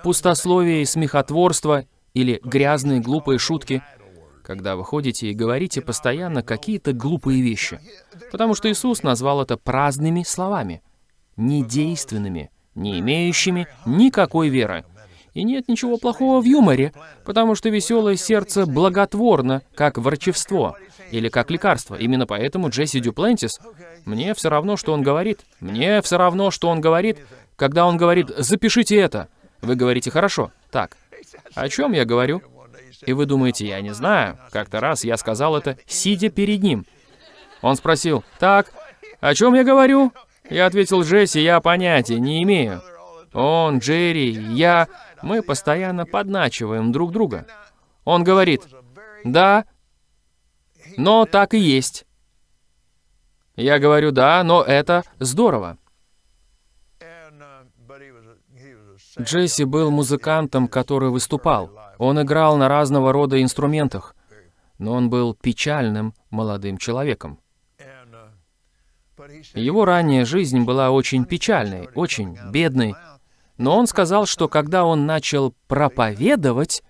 пустословие и смехотворство или грязные глупые шутки, когда вы ходите и говорите постоянно какие-то глупые вещи. Потому что Иисус назвал это праздными словами, недейственными, не имеющими никакой веры. И нет ничего плохого в юморе, потому что веселое сердце благотворно, как ворчевство или как лекарство. Именно поэтому Джесси Дюплентис, мне все равно, что он говорит. Мне все равно, что он говорит, когда он говорит «запишите это». Вы говорите «хорошо». Так, о чем я говорю? И вы думаете, я не знаю. Как-то раз я сказал это, сидя перед ним. Он спросил, «Так, о чем я говорю?» Я ответил, «Джесси, я понятия не имею». Он, Джерри, я, мы постоянно подначиваем друг друга. Он говорит, «Да, но так и есть». Я говорю, «Да, но это здорово». Джесси был музыкантом, который выступал. Он играл на разного рода инструментах, но он был печальным молодым человеком. Его ранняя жизнь была очень печальной, очень бедной, но он сказал, что когда он начал проповедовать,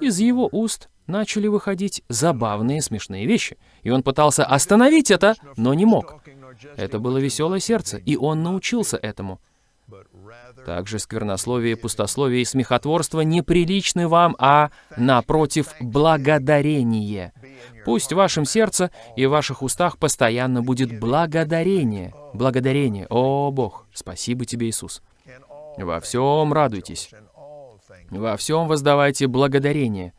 из его уст начали выходить забавные смешные вещи, и он пытался остановить это, но не мог. Это было веселое сердце, и он научился этому. Также сквернословие, пустословие и смехотворство неприличны вам, а, напротив, благодарение. Пусть в вашем сердце и в ваших устах постоянно будет благодарение. Благодарение. О, Бог, спасибо тебе, Иисус. Во всем радуйтесь. Во всем воздавайте благодарение.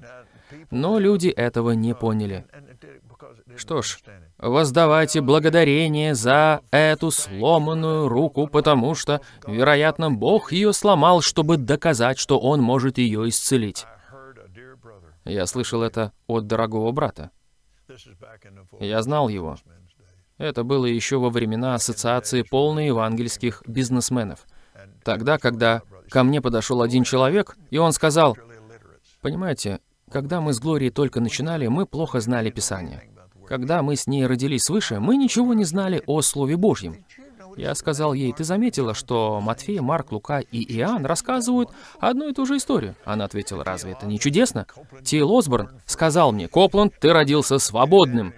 Но люди этого не поняли. Что ж, воздавайте благодарение за эту сломанную руку, потому что, вероятно, Бог ее сломал, чтобы доказать, что Он может ее исцелить. Я слышал это от дорогого брата. Я знал его. Это было еще во времена Ассоциации полных евангельских бизнесменов. Тогда, когда ко мне подошел один человек, и он сказал, «Понимаете, когда мы с Глорией только начинали, мы плохо знали Писание. Когда мы с ней родились свыше, мы ничего не знали о Слове Божьем. Я сказал ей, ты заметила, что Матфей, Марк, Лука и Иоанн рассказывают одну и ту же историю? Она ответила, разве это не чудесно? Тил Осборн сказал мне, Копланд, ты родился свободным.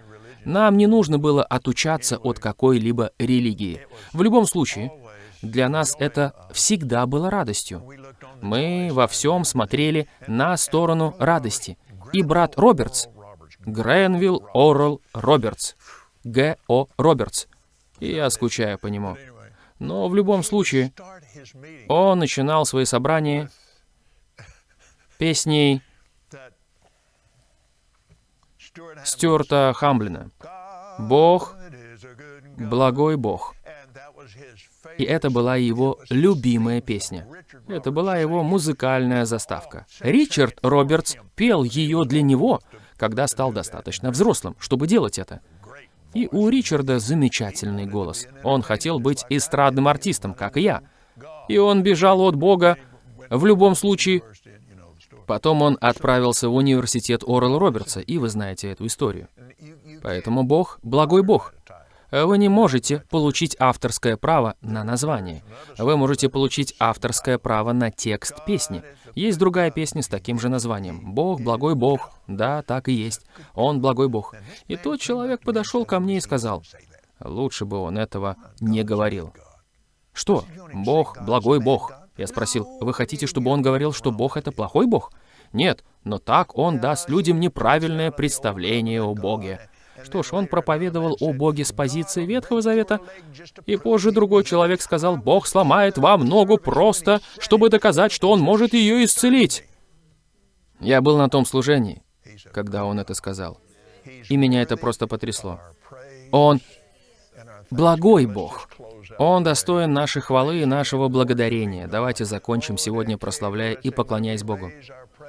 Нам не нужно было отучаться от какой-либо религии. В любом случае, для нас это всегда было радостью. Мы во всем смотрели на сторону радости. И брат Робертс Гренвилл Орл Робертс. Г.О. Робертс. И я скучаю по нему. Но в любом случае, он начинал свои собрания песней Стюарта Хамблина. «Бог, благой Бог». И это была его любимая песня. Это была его музыкальная заставка. Ричард Робертс пел ее для него, когда стал достаточно взрослым, чтобы делать это. И у Ричарда замечательный голос. Он хотел быть эстрадным артистом, как и я. И он бежал от Бога в любом случае. Потом он отправился в университет Орел Робертса, и вы знаете эту историю. Поэтому Бог — благой Бог. Вы не можете получить авторское право на название. Вы можете получить авторское право на текст песни. Есть другая песня с таким же названием. «Бог, благой Бог». Да, так и есть. Он благой Бог. И тот человек подошел ко мне и сказал, лучше бы он этого не говорил. Что? Бог, благой Бог. Я спросил, вы хотите, чтобы он говорил, что Бог — это плохой Бог? Нет, но так он даст людям неправильное представление о Боге. Что ж, он проповедовал о Боге с позиции Ветхого Завета, и позже другой человек сказал, «Бог сломает вам ногу просто, чтобы доказать, что Он может ее исцелить». Я был на том служении, когда он это сказал, и меня это просто потрясло. Он благой Бог. Он достоин нашей хвалы и нашего благодарения. Давайте закончим сегодня, прославляя и поклоняясь Богу.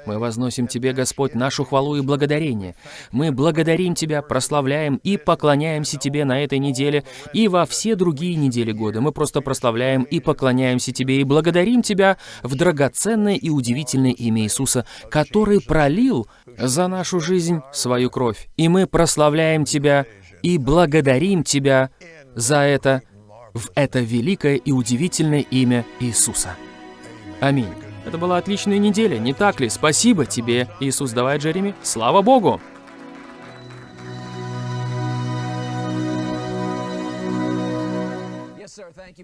Мы возносим Тебе, Господь, нашу хвалу и благодарение. Мы благодарим Тебя, прославляем и поклоняемся Тебе на этой неделе и во все другие недели года. Мы просто прославляем и поклоняемся Тебе и благодарим Тебя в драгоценное и удивительное имя Иисуса, который пролил за нашу жизнь свою кровь. И мы прославляем Тебя и благодарим Тебя за это в это великое и удивительное имя Иисуса. Аминь. Это была отличная неделя, не так ли? Спасибо тебе, Иисус, давай, Джереми. Слава Богу!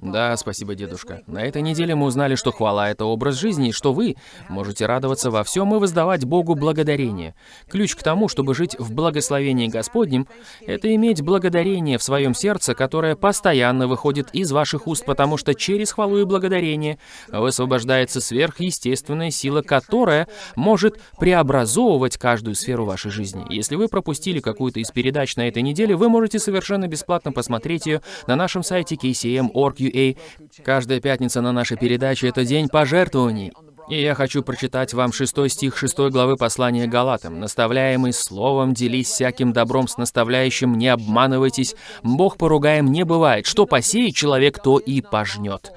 Да, спасибо, дедушка. На этой неделе мы узнали, что хвала — это образ жизни, и что вы можете радоваться во всем и воздавать Богу благодарение. Ключ к тому, чтобы жить в благословении Господнем, это иметь благодарение в своем сердце, которое постоянно выходит из ваших уст, потому что через хвалу и благодарение высвобождается сверхъестественная сила, которая может преобразовывать каждую сферу вашей жизни. Если вы пропустили какую-то из передач на этой неделе, вы можете совершенно бесплатно посмотреть ее на нашем сайте KCM.org Org.ua. Каждая пятница на нашей передаче — это день пожертвований. И я хочу прочитать вам шестой стих шестой главы послания Галатам. «Наставляемый словом, делись всяким добром с наставляющим, не обманывайтесь, Бог поругаем не бывает, что посеет человек, то и пожнет».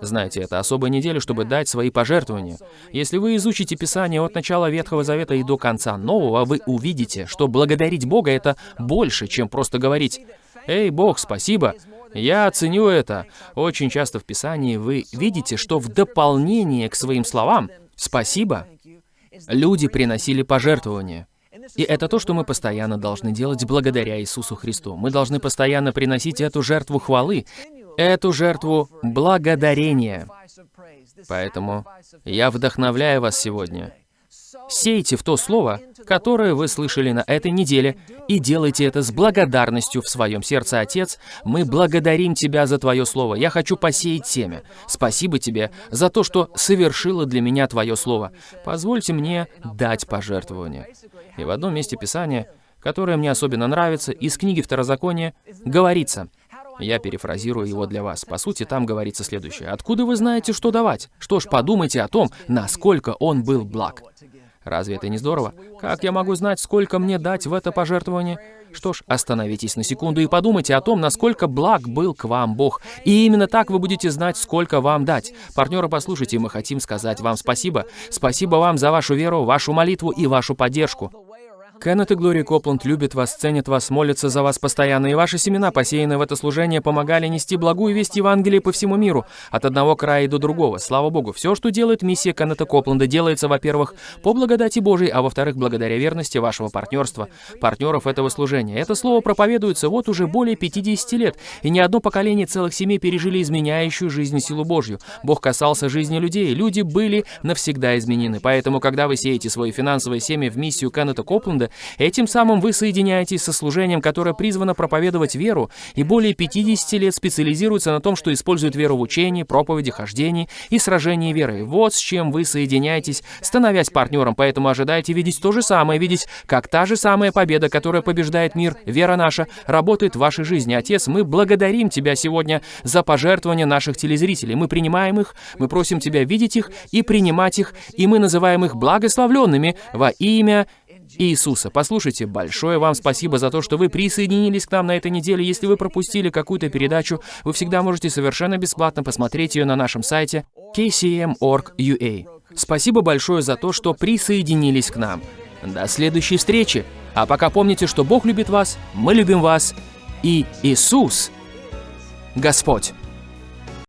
Знаете, это особая неделя, чтобы дать свои пожертвования. Если вы изучите Писание от начала Ветхого Завета и до конца Нового, вы увидите, что благодарить Бога — это больше, чем просто говорить «Эй, Бог, спасибо!» Я ценю это. Очень часто в Писании вы видите, что в дополнение к своим словам «спасибо» люди приносили пожертвования. И это то, что мы постоянно должны делать благодаря Иисусу Христу. Мы должны постоянно приносить эту жертву хвалы, эту жертву благодарения. Поэтому я вдохновляю вас сегодня Сейте в то слово, которое вы слышали на этой неделе, и делайте это с благодарностью в своем сердце, Отец. Мы благодарим Тебя за Твое слово. Я хочу посеять семя. Спасибо Тебе за то, что совершило для меня Твое слово. Позвольте мне дать пожертвование. И в одном месте Писания, которое мне особенно нравится, из книги Второзакония, говорится, я перефразирую его для вас. По сути, там говорится следующее. «Откуда вы знаете, что давать? Что ж, подумайте о том, насколько он был благ». Разве это не здорово? Как я могу знать, сколько мне дать в это пожертвование? Что ж, остановитесь на секунду и подумайте о том, насколько благ был к вам Бог. И именно так вы будете знать, сколько вам дать. Партнеры, послушайте, мы хотим сказать вам спасибо. Спасибо вам за вашу веру, вашу молитву и вашу поддержку. Кеннет и Глория Копланд любят вас, ценят вас, молятся за вас постоянно, и ваши семена, посеянные в это служение, помогали нести благую весть Евангелия по всему миру, от одного края до другого. Слава Богу, все, что делает миссия Кеннета Копланда, делается, во-первых, по благодати Божией, а во-вторых, благодаря верности вашего партнерства, партнеров этого служения. Это слово проповедуется вот уже более 50 лет, и ни одно поколение целых семей пережили изменяющую жизнь силу Божью. Бог касался жизни людей, люди были навсегда изменены. Поэтому, когда вы сеете свои финансовые семя в миссию Кеннета Копланда, Господа. Этим самым вы соединяетесь со служением, которое призвано проповедовать веру, и более 50 лет специализируется на том, что использует веру в учении, проповеди, хождении и сражении верой. Вот с чем вы соединяетесь, становясь партнером, поэтому ожидайте видеть то же самое, видеть, как та же самая победа, которая побеждает мир, вера наша, работает в вашей жизни. Отец, мы благодарим Тебя сегодня за пожертвования наших телезрителей. Мы принимаем их, мы просим Тебя видеть их и принимать их, и мы называем их благословленными во имя Иисуса. Послушайте, большое вам спасибо за то, что вы присоединились к нам на этой неделе. Если вы пропустили какую-то передачу, вы всегда можете совершенно бесплатно посмотреть ее на нашем сайте kcm.org.ua. Спасибо большое за то, что присоединились к нам. До следующей встречи. А пока помните, что Бог любит вас, мы любим вас, и Иисус Господь.